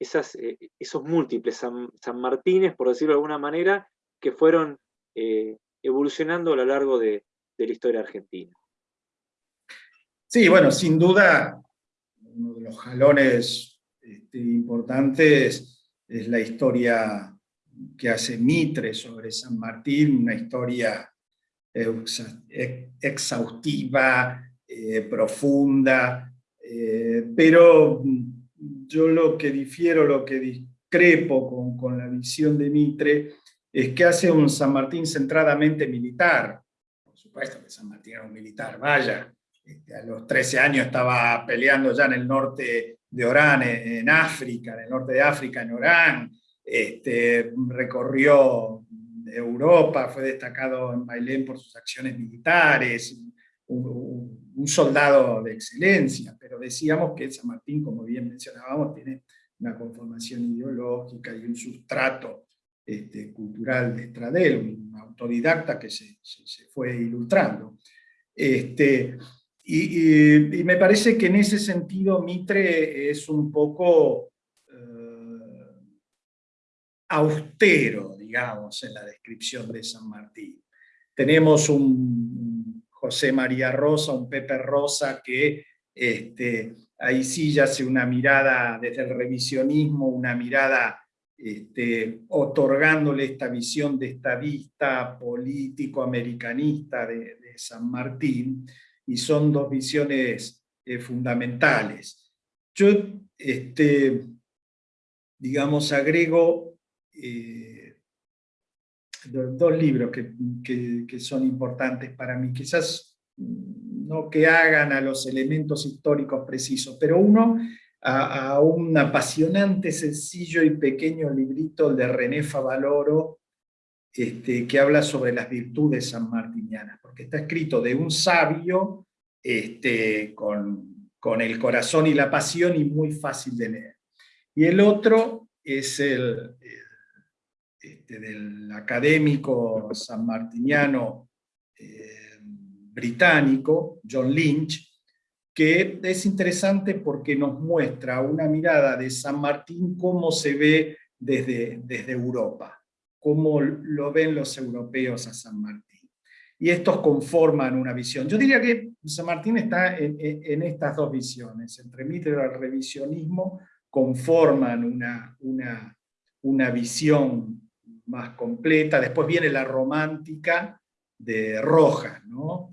eh, esos múltiples San, Martínez, por decirlo de alguna manera, que fueron eh, evolucionando a lo largo de, la historia argentina? Sí, bueno, sin duda, uno de los jalones este, importantes es la historia que hace Mitre sobre San Martín, una historia exhaustiva, eh, profunda, eh, pero yo lo que difiero, lo que discrepo con, con, la visión de Mitre, es que hace un San Martín centradamente militar. Por supuesto que San Martín era un militar, vaya. Este, a los 13 años estaba peleando ya en el norte de Orán, en África, en el norte de África, en Orán, este, recorrió Europa, fue destacado en Bailén por sus acciones militares, un, soldado de excelencia, pero decíamos que San Martín, como bien mencionábamos, tiene una conformación ideológica y un sustrato este, cultural de él, un autodidacta que se, fue ilustrando. Este, y, me parece que en ese sentido Mitre es un poco austero, digamos, en la descripción de San Martín. Tenemos un José María Rosa, un Pepe Rosa, que este, ahí sí ya hace una mirada desde el revisionismo, una mirada este, otorgándole esta visión de estadista, político, americanista de, San Martín, y son dos visiones eh, fundamentales. Yo, este, digamos, agrego eh, dos libros que, son importantes para mí, quizás no que hagan a los elementos históricos precisos, pero uno a, un apasionante, sencillo y pequeño librito de René Favaloro, este, que habla sobre las virtudes sanmartinianas, porque está escrito de un sabio este, con, con el corazón y la pasión y muy fácil de leer. Y el otro es el, este, del académico sanmartiniano eh, británico, John Lynch, que es interesante porque nos muestra una mirada de San Martín cómo se ve desde, desde Europa, cómo lo ven los europeos a San Martín. Y estos conforman una visión. Yo diría que San Martín está en, estas dos visiones, entre Mitre y el revisionismo, conforman una, una, una visión más completa. Después viene la romántica de Rojas, ¿no?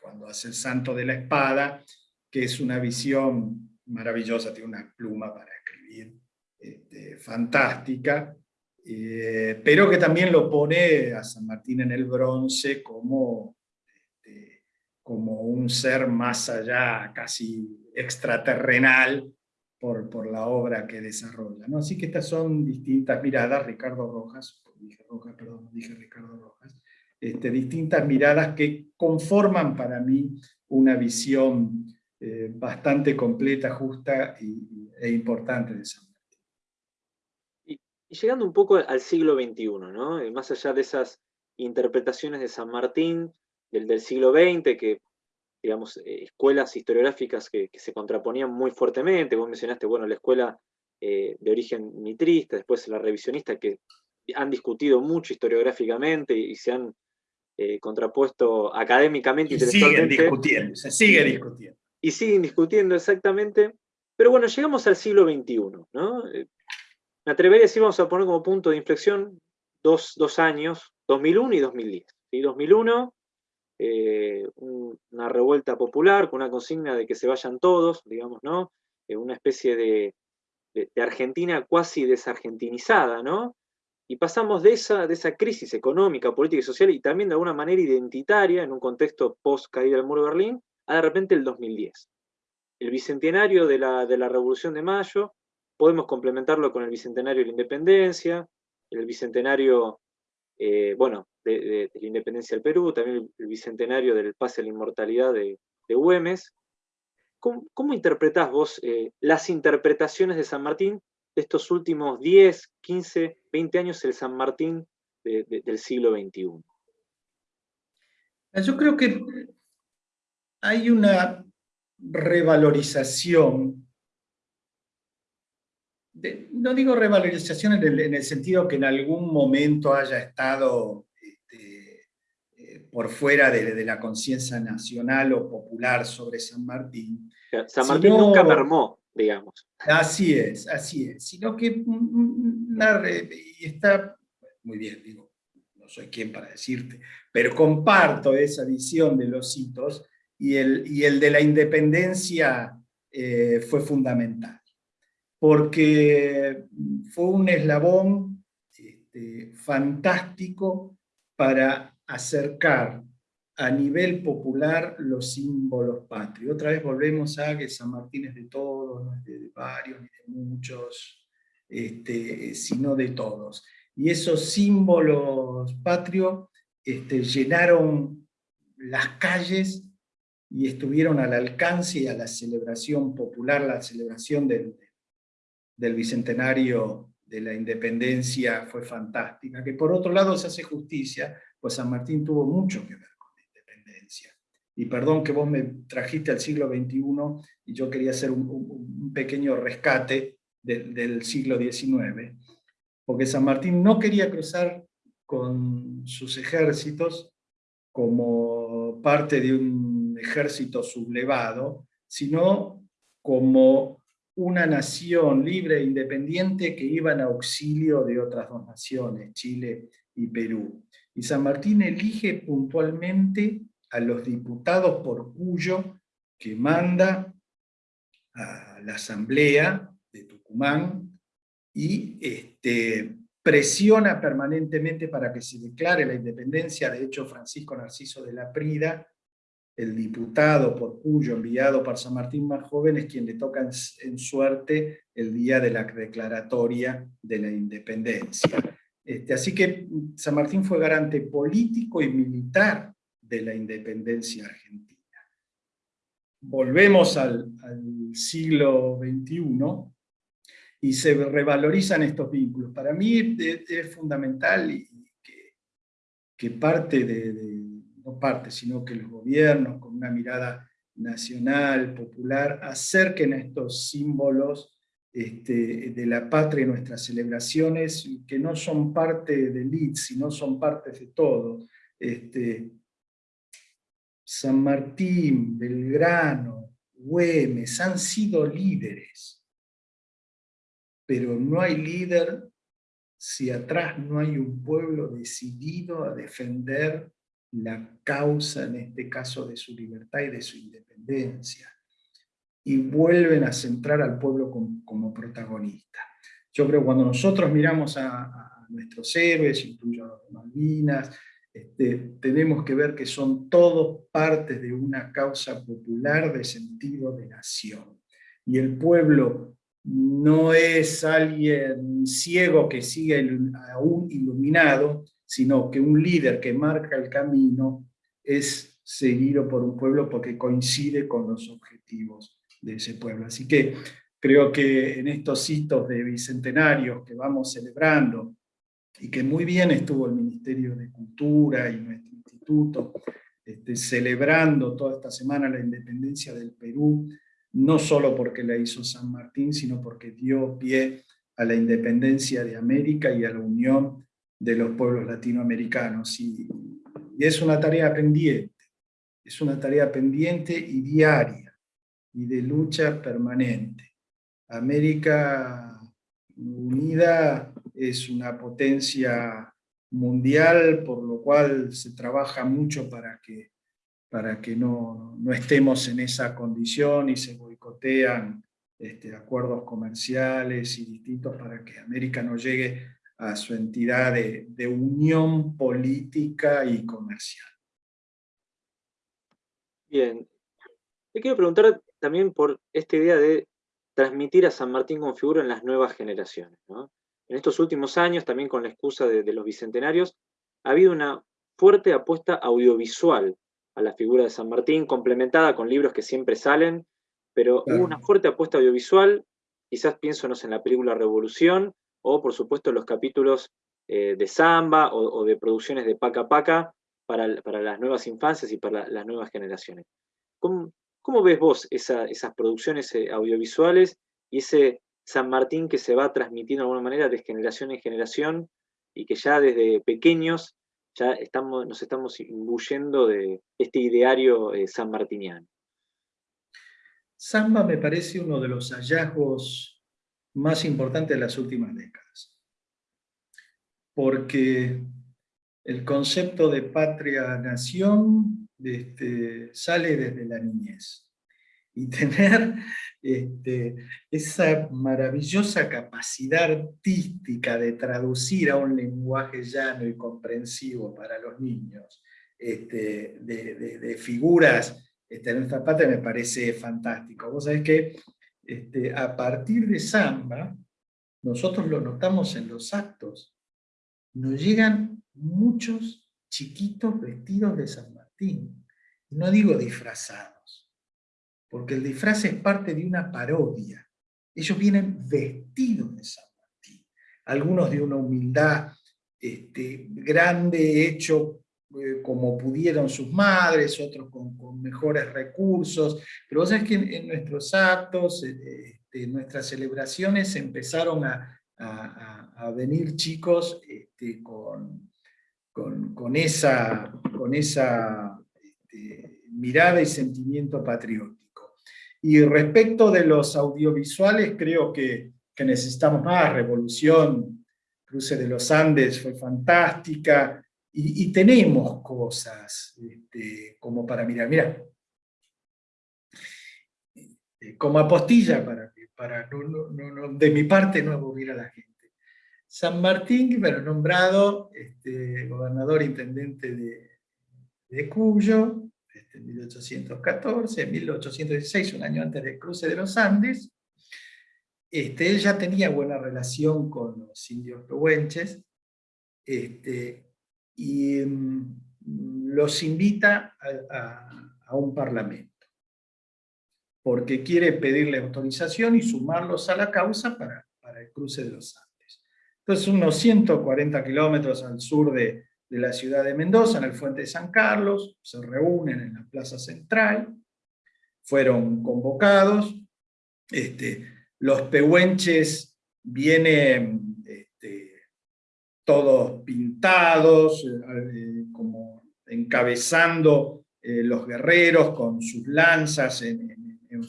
cuando hace el santo de la espada, que es una visión maravillosa, tiene una pluma para escribir este, fantástica, eh, pero que también lo pone a San Martín en el bronce como, este, como un ser más allá, casi extraterrenal, por, por la obra que desarrolla. ¿no? Así que estas son distintas miradas, Ricardo Rojas, dije Rojas, perdón, dije Ricardo Rojas, este, distintas miradas que conforman para mí una visión eh, bastante completa, justa e importante de San Martín. Y, llegando un poco al siglo XXI, ¿no? Eh, más allá de esas interpretaciones de San Martín del, del siglo XX, que digamos, eh, escuelas historiográficas que, se contraponían muy fuertemente. Vos mencionaste, bueno, la escuela eh, de origen mitrista, después la revisionista, que han discutido mucho historiográficamente y, se han eh, contrapuesto académicamente y, siguen discutiendo, se sigue discutiendo. Y siguen discutiendo exactamente. Pero bueno, llegamos al siglo XXI, ¿no? Me atrevería a decir, vamos a poner como punto de inflexión dos, dos años, 2001 y 2010. ¿sí? 2001, eh, una revuelta popular con una consigna de que se vayan todos, digamos, ¿no? Eh, una especie de, Argentina cuasi desargentinizada, ¿no? Y pasamos de esa, de esa crisis económica, política y social, y también de alguna manera identitaria, en un contexto post-caída del muro de Berlín, a de repente el 2010. El bicentenario de la, de la Revolución de Mayo, podemos complementarlo con el bicentenario de la Independencia, el bicentenario eh, bueno, de, la independencia del Perú, también el, bicentenario del pase a la inmortalidad de, Güemes. ¿Cómo, interpretás vos eh, las interpretaciones de San Martín de estos últimos 10, 15, 20 años el San Martín del siglo XXI? Yo creo que hay una revalorización no digo revalorización en el, sentido que en algún momento haya estado este, eh, por fuera de, la conciencia nacional o popular sobre San Martín. San Martín nunca mermó, digamos. Así es, así es. Sino que está, muy bien, digo, no soy quien para decirte, pero comparto esa visión de los hitos y el, y el de la independencia eh, fue fundamental porque fue un eslabón este, fantástico para acercar a nivel popular los símbolos patrios. Otra vez volvemos a que San Martín es de todos, no es de varios ni de muchos, este, sino de todos. Y esos símbolos patrios este, llenaron las calles y estuvieron al alcance y a la celebración popular, la celebración del, del Bicentenario de la Independencia fue fantástica, que por otro lado se hace justicia, pues San Martín tuvo mucho que ver con la independencia. Y perdón que vos me trajiste al siglo XXI y yo quería hacer un, pequeño rescate del siglo XIX, porque San Martín no quería cruzar con sus ejércitos como parte de un ejército sublevado, sino como una nación libre e independiente que iba en auxilio de otras dos naciones, Chile y Perú. Y San Martín elige puntualmente a los diputados por Cuyo que manda a la asamblea de Tucumán y este, presiona permanentemente para que se declare la independencia. De hecho, Francisco Narciso de la Prida el diputado por Cuyo enviado para San Martín más joven es quien le toca en, suerte el día de la declaratoria de la independencia. Este, así que San Martín fue garante político y militar de la independencia argentina. Volvemos al, siglo XXI y se revalorizan estos vínculos. Para mí es, fundamental que, que parte de sino que los gobiernos con una mirada nacional, popular, acerquen estos símbolos este, de la patria en nuestras celebraciones, que no son parte de elite, sino son parte de todo. Este, San Martín, Belgrano, Güemes, han sido líderes pero no hay líder si atrás no hay un pueblo decidido a defender la causa, en este caso de su libertad y de su independencia. Y vuelven a centrar al pueblo como, protagonista. Yo creo que cuando nosotros miramos a, nuestros héroes, incluyo a los Malvinas, este, tenemos que ver que son todos partes de una causa popular de sentido de nación. Y el pueblo no es alguien ciego que sigue a un iluminado, sino que un líder que marca el camino es seguido por un pueblo porque coincide con los objetivos de ese pueblo. Así que creo que en estos hitos de bicentenarios que vamos celebrando, y que muy bien estuvo el Ministerio de Cultura y nuestro instituto, este, celebrando toda esta semana la independencia del Perú, no solo porque la hizo San Martín, sino porque dio pie a la independencia de América y a la unión de los pueblos latinoamericanos. Y, es una tarea pendiente, es una tarea pendiente y diaria, y de lucha permanente. América Unida es una potencia mundial, por lo cual se trabaja mucho para que, para que no, no estemos en esa condición y se boicotean este, acuerdos comerciales y distintos para que América no llegue a su entidad de, unión política y comercial. Bien. Te quiero preguntar también por esta idea de transmitir a San Martín con figura en las nuevas generaciones. En estos últimos años, también con la excusa de, los bicentenarios, ha habido una fuerte apuesta audiovisual a la figura de San Martín, complementada con libros que siempre salen, pero hubo una fuerte apuesta audiovisual, quizás pienso en la película Revolución, o por supuesto los capítulos eh, de samba o, de producciones de paca paca para, las nuevas infancias y para las nuevas generaciones. ¿Cómo, ves vos esas producciones eh, audiovisuales y ese San Martín que se va transmitiendo de alguna manera de generación en generación y que ya desde pequeños ya estamos, nos estamos imbuyendo de este ideario eh, sanmartiniano? Samba me parece uno de los hallazgos más importante de las últimas décadas. Porque el concepto de patria-nación este, sale desde la niñez. Y tener este, esa maravillosa capacidad artística de traducir a un lenguaje llano y comprensivo para los niños, este, de, figuras en nuestra patria me parece fantástico. Vos sabés que este, a partir de samba, nosotros lo notamos en los actos, nos llegan muchos chiquitos vestidos de San Martín. No digo disfrazados, porque el disfraz es parte de una parodia. Ellos vienen vestidos de San Martín. Algunos de una humildad este, grande, hecho eh, como pudieron sus madres, otros con, mejores recursos, pero vos sabés que en, nuestros actos, eh, este, nuestras celebraciones empezaron a, venir chicos este, con, con, esa, con esa este, mirada y sentimiento patriótico. Y respecto de los audiovisuales, creo que, que necesitamos más, Revolución, Cruce de los Andes fue fantástica, y, tenemos cosas este, como para mirar. Mira, eh, como apostilla para, para de mi parte no aburrir a la gente. San Martín, bueno, nombrado este, gobernador intendente de, de Cuyo, este, en 1814, en 1816, un año antes del cruce de los Andes, este, él ya tenía buena relación con los indios pehuenches, y mm, los invita a, un parlamento, porque quiere pedirle autorización y sumarlos a la causa para, el cruce de los Andes. Entonces unos 140 kilómetros al sur de, la ciudad de Mendoza, en el Fuente de San Carlos, se reúnen en la plaza central, fueron convocados, este, los pehuenches vienen todos pintados, eh, como encabezando eh, los guerreros con sus lanzas en,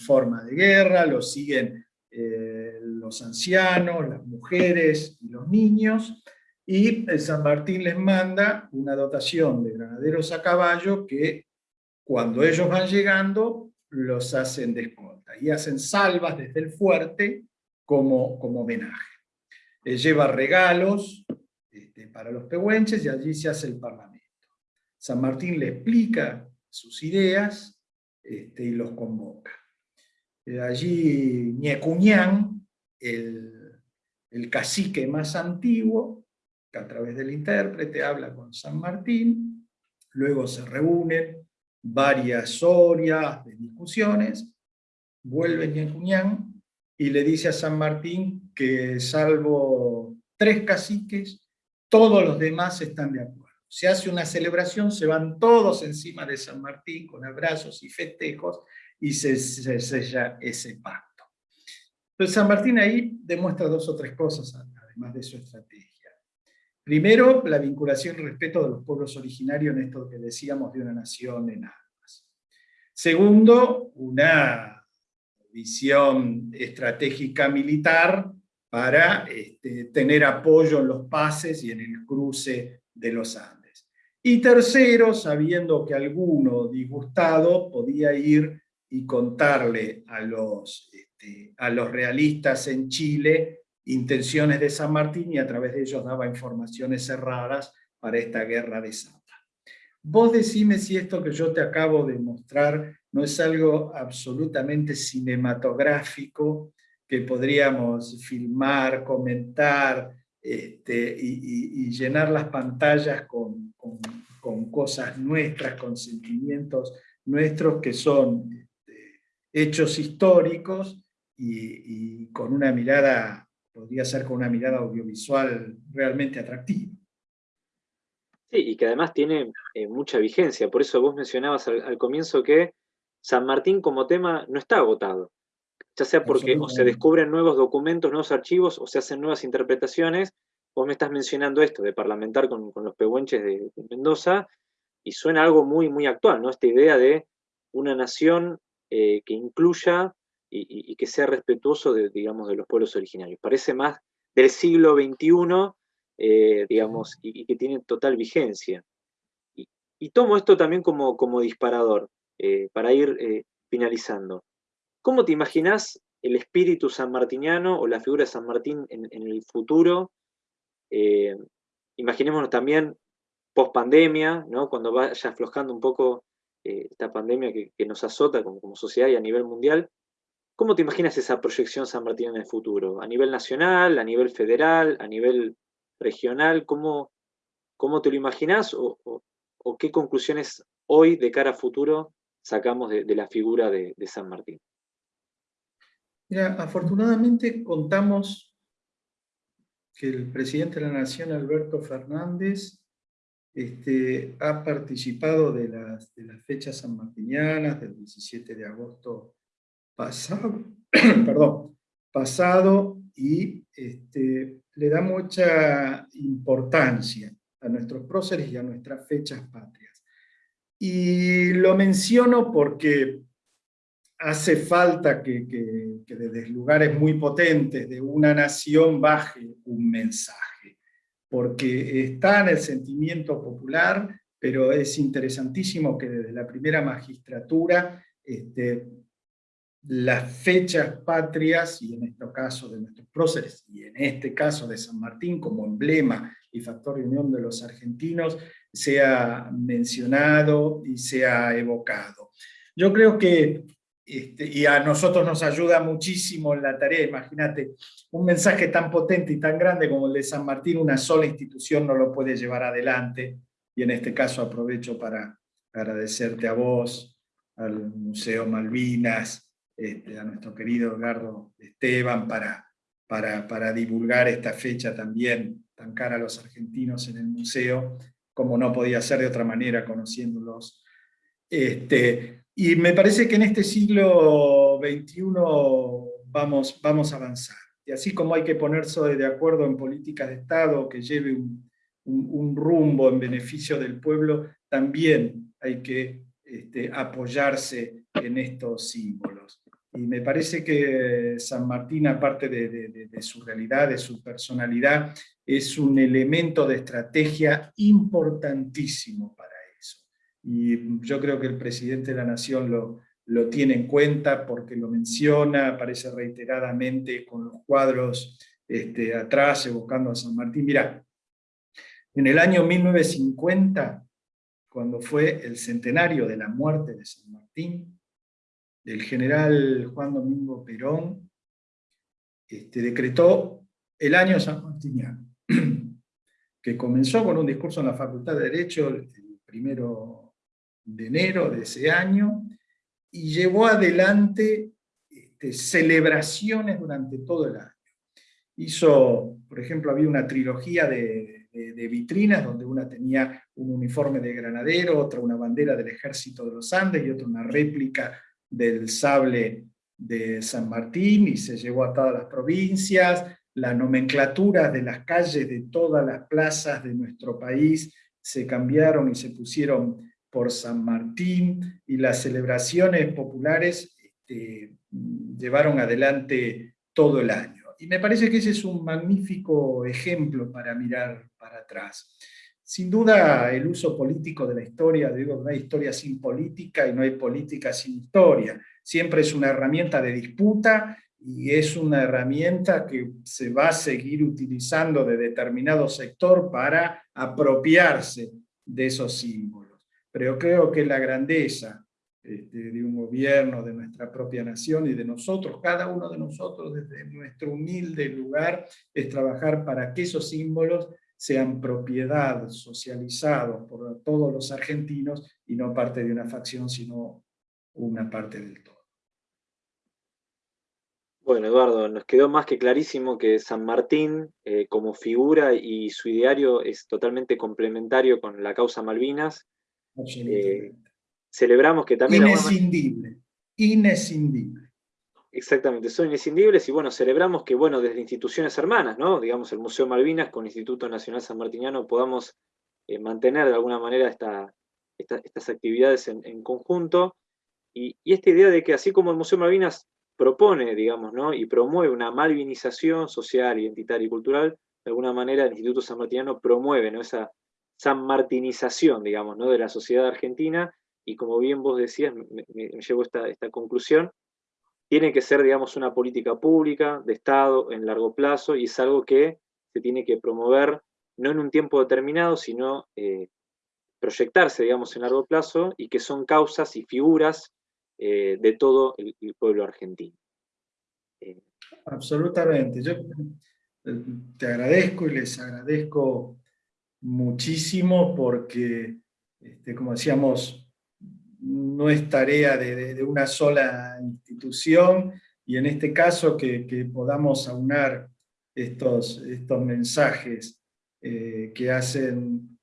forma de guerra, los siguen eh, los, ancianos, las mujeres y los niños, y San Martín les manda una dotación de granaderos a caballo que cuando ellos van llegando los hacen de escolta y hacen salvas desde el fuerte como, como homenaje. Eh, lleva regalos este, para los pehuenches y allí se hace el parlamento. San Martín le explica sus ideas este, y los convoca. Eh, allí Ñecuñán, el, el cacique más antiguo, que a través del intérprete habla con San Martín, luego se reúnen varias horas de discusiones, vuelve Ñecuñán y le dice a San Martín que salvo tres caciques, todos los demás están de acuerdo. Se hace una celebración, se van todos encima de San Martín con abrazos y festejos y se, se sella ese pacto. Entonces San Martín ahí demuestra dos o tres cosas, además de su estrategia. Primero, la vinculación y respeto de los pueblos originarios en esto que decíamos de una nación en armas. Segundo, una visión estratégica militar para este, tener apoyo en los pases y en el cruce de los Andes. Y tercero, sabiendo que alguno disgustado podía ir y contarle a los, este, a los realistas en Chile intenciones de San Martín y a través de ellos daba informaciones cerradas para esta guerra de Zapa. Vos decime si esto que yo te acabo de mostrar no es algo absolutamente cinematográfico que podríamos filmar, comentar este, y, llenar las pantallas con, cosas nuestras, con sentimientos nuestros que son este, hechos históricos y, con una mirada podría ser con una mirada audiovisual realmente atractiva. Sí, y que además tiene eh, mucha vigencia. Por eso vos mencionabas al, comienzo que San Martín como tema no está agotado. Ya sea porque o se descubren nuevos documentos, nuevos archivos, o se hacen nuevas interpretaciones. Vos me estás mencionando esto de parlamentar con, los pehuenches de, Mendoza, y suena algo muy, muy actual, ¿no? Esta idea de una nación eh, que incluya y, que sea respetuoso de, digamos, de los pueblos originarios. Parece más del siglo XXI, eh, digamos, y, que tiene total vigencia. Y, tomo esto también como, como disparador, eh, para ir finalizando. ¿Cómo te imaginas el espíritu sanmartiniano o la figura de San Martín en, el futuro? imaginémonos también post pandemia, ¿no? cuando vaya aflojando un poco esta pandemia que, nos azota como, sociedad y a nivel mundial, ¿Cómo te imaginas esa proyección San Martín en el futuro? ¿A nivel nacional, a nivel federal, a nivel regional? ¿Cómo, cómo te lo imaginas o, qué conclusiones hoy de cara a futuro sacamos de, la figura de, San Martín? Mira, afortunadamente contamos que el presidente de la Nación, Alberto Fernández, este, ha participado de las, de las fechas sanmartinianas del 17 de agosto <clears throat> pasado, y este, le da mucha importancia a nuestros próceres y a nuestras fechas patrias. Y lo menciono porque hace falta que, desde lugares muy potentes de una nación baje un mensaje, porque está en el sentimiento popular, pero es interesantísimo que desde la primera magistratura este, las fechas patrias, y en este caso de nuestros próceres, y en este caso de San Martín como emblema y factor de unión de los argentinos, sea mencionado y sea evocado. Yo creo que, este, y a nosotros nos ayuda muchísimo en la tarea, imagínate, un mensaje tan potente y tan grande como el de San Martín, una sola institución no lo puede llevar adelante, y en este caso aprovecho para agradecerte a vos, al Museo Malvinas, este, a nuestro querido Edgardo Esteban para, para, para, divulgar esta fecha también tan cara a los argentinos en el museo, como no podía ser de otra manera conociéndolos. Este, y me parece que en este siglo XXI vamos, vamos a avanzar. Y así como hay que ponerse de acuerdo en políticas de Estado que lleve un, un, rumbo en beneficio del pueblo, también hay que este, apoyarse en estos símbolos. Y me parece que San Martín, aparte de, su realidad, de su personalidad, es un elemento de estrategia importantísimo para. Y yo creo que el presidente de la Nación lo, lo tiene en cuenta porque lo menciona, aparece reiteradamente con los cuadros este, atrás, evocando a San Martín. Mira, en el año 1950, cuando fue el centenario de la muerte de San Martín, el general Juan Domingo Perón este, decretó el año San Martiniano, <clears throat> que comenzó con un discurso en la Facultad de Derecho el primero de enero de ese año, y llevó adelante este, celebraciones durante todo el año. Hizo, por ejemplo, había una trilogía de, de, vitrinas, donde una tenía un uniforme de granadero, otra una bandera del ejército de los Andes y otra una réplica del sable de San Martín y se llevó a todas las provincias, la nomenclatura de las calles de todas las plazas de nuestro país se cambiaron y se pusieron por San Martín y las celebraciones populares este, llevaron adelante todo el año. Y me parece que ese es un magnífico ejemplo para mirar para atrás. Sin duda, el uso político de la historia, digo, no hay historia sin política y no hay política sin historia. Siempre es una herramienta de disputa y es una herramienta que se va a seguir utilizando de determinado sector para apropiarse de esos símbolos. Pero creo que la grandeza este, de un gobierno, de nuestra propia nación y de nosotros, cada uno de nosotros desde nuestro humilde lugar, es trabajar para que esos símbolos sean propiedad, socializados por todos los argentinos y no parte de una facción, sino una parte del todo. Bueno, Eduardo, nos quedó más que clarísimo que San Martín, eh, como figura y su ideario, es totalmente complementario con la causa Malvinas. Eh, celebramos que también... Inescindible, inescindible. Exactamente, son inescindibles y bueno, celebramos que bueno, desde instituciones hermanas, ¿no? digamos el Museo Malvinas con Instituto Nacional San Martiniano podamos eh, mantener de alguna manera esta, estas actividades en, conjunto y, esta idea de que así como el Museo Malvinas propone, digamos, ¿no? y promueve una malvinización social, identitaria y cultural, de alguna manera el Instituto San Martiniano promueve ¿no? esa sanmartinización, digamos, ¿no? de la sociedad argentina y como bien vos decías, me, llevo esta, esta conclusión, tiene que ser, digamos, una política pública, de Estado, en largo plazo, y es algo que se tiene que promover no en un tiempo determinado, sino eh, proyectarse, digamos, en largo plazo, y que son causas y figuras eh, de todo el, pueblo argentino. Eh, Absolutamente. Yo te agradezco y les agradezco muchísimo porque, este, como decíamos, no es tarea de, una sola institución, y en este caso que, podamos aunar estos, estos mensajes eh, que hacen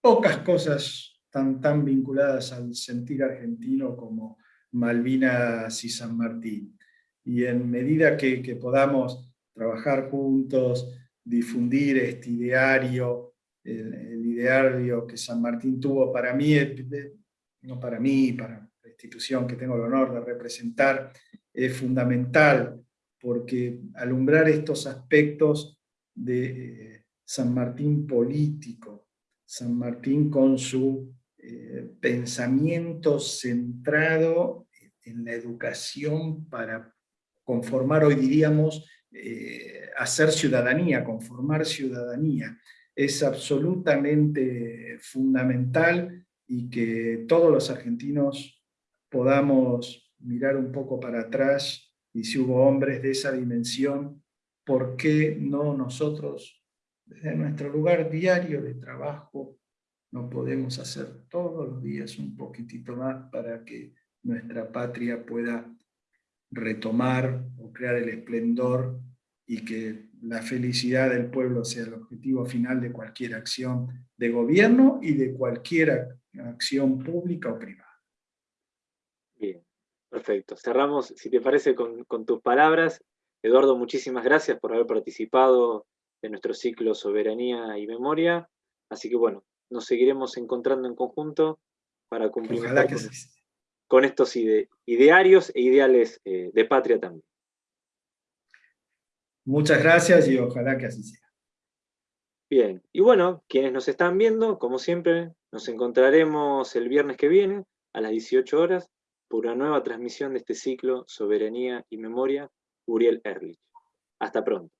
pocas cosas tan, tan vinculadas al sentir argentino como Malvinas y San Martín. Y en medida que, podamos trabajar juntos, difundir este ideario, el, ideario que San Martín tuvo para mí, no para mí, para la institución que tengo el honor de representar, es fundamental, porque alumbrar estos aspectos de eh, San Martín político, San Martín con su eh, pensamiento centrado en la educación para conformar, hoy diríamos, eh, hacer ciudadanía, conformar ciudadanía, es absolutamente fundamental y que todos los argentinos podamos mirar un poco para atrás y si hubo hombres de esa dimensión, ¿por qué no nosotros, desde nuestro lugar diario de trabajo, no podemos hacer todos los días un poquitito más para que nuestra patria pueda retomar o crear el esplendor y que la felicidad del pueblo sea el objetivo final de cualquier acción de gobierno y de cualquier acción pública o privada. Bien, perfecto. Cerramos, si te parece, con, tus palabras. Eduardo, muchísimas gracias por haber participado de nuestro ciclo Soberanía y Memoria. Así que bueno, nos seguiremos encontrando en conjunto para cumplir. Que, con estos idearios e ideales eh, de patria también. Muchas gracias y ojalá que así sea. Bien, y bueno, quienes nos están viendo, como siempre, nos encontraremos el viernes que viene a las 18 horas por una nueva transmisión de este ciclo Soberanía y Memoria, Uriel Erlich. Hasta pronto.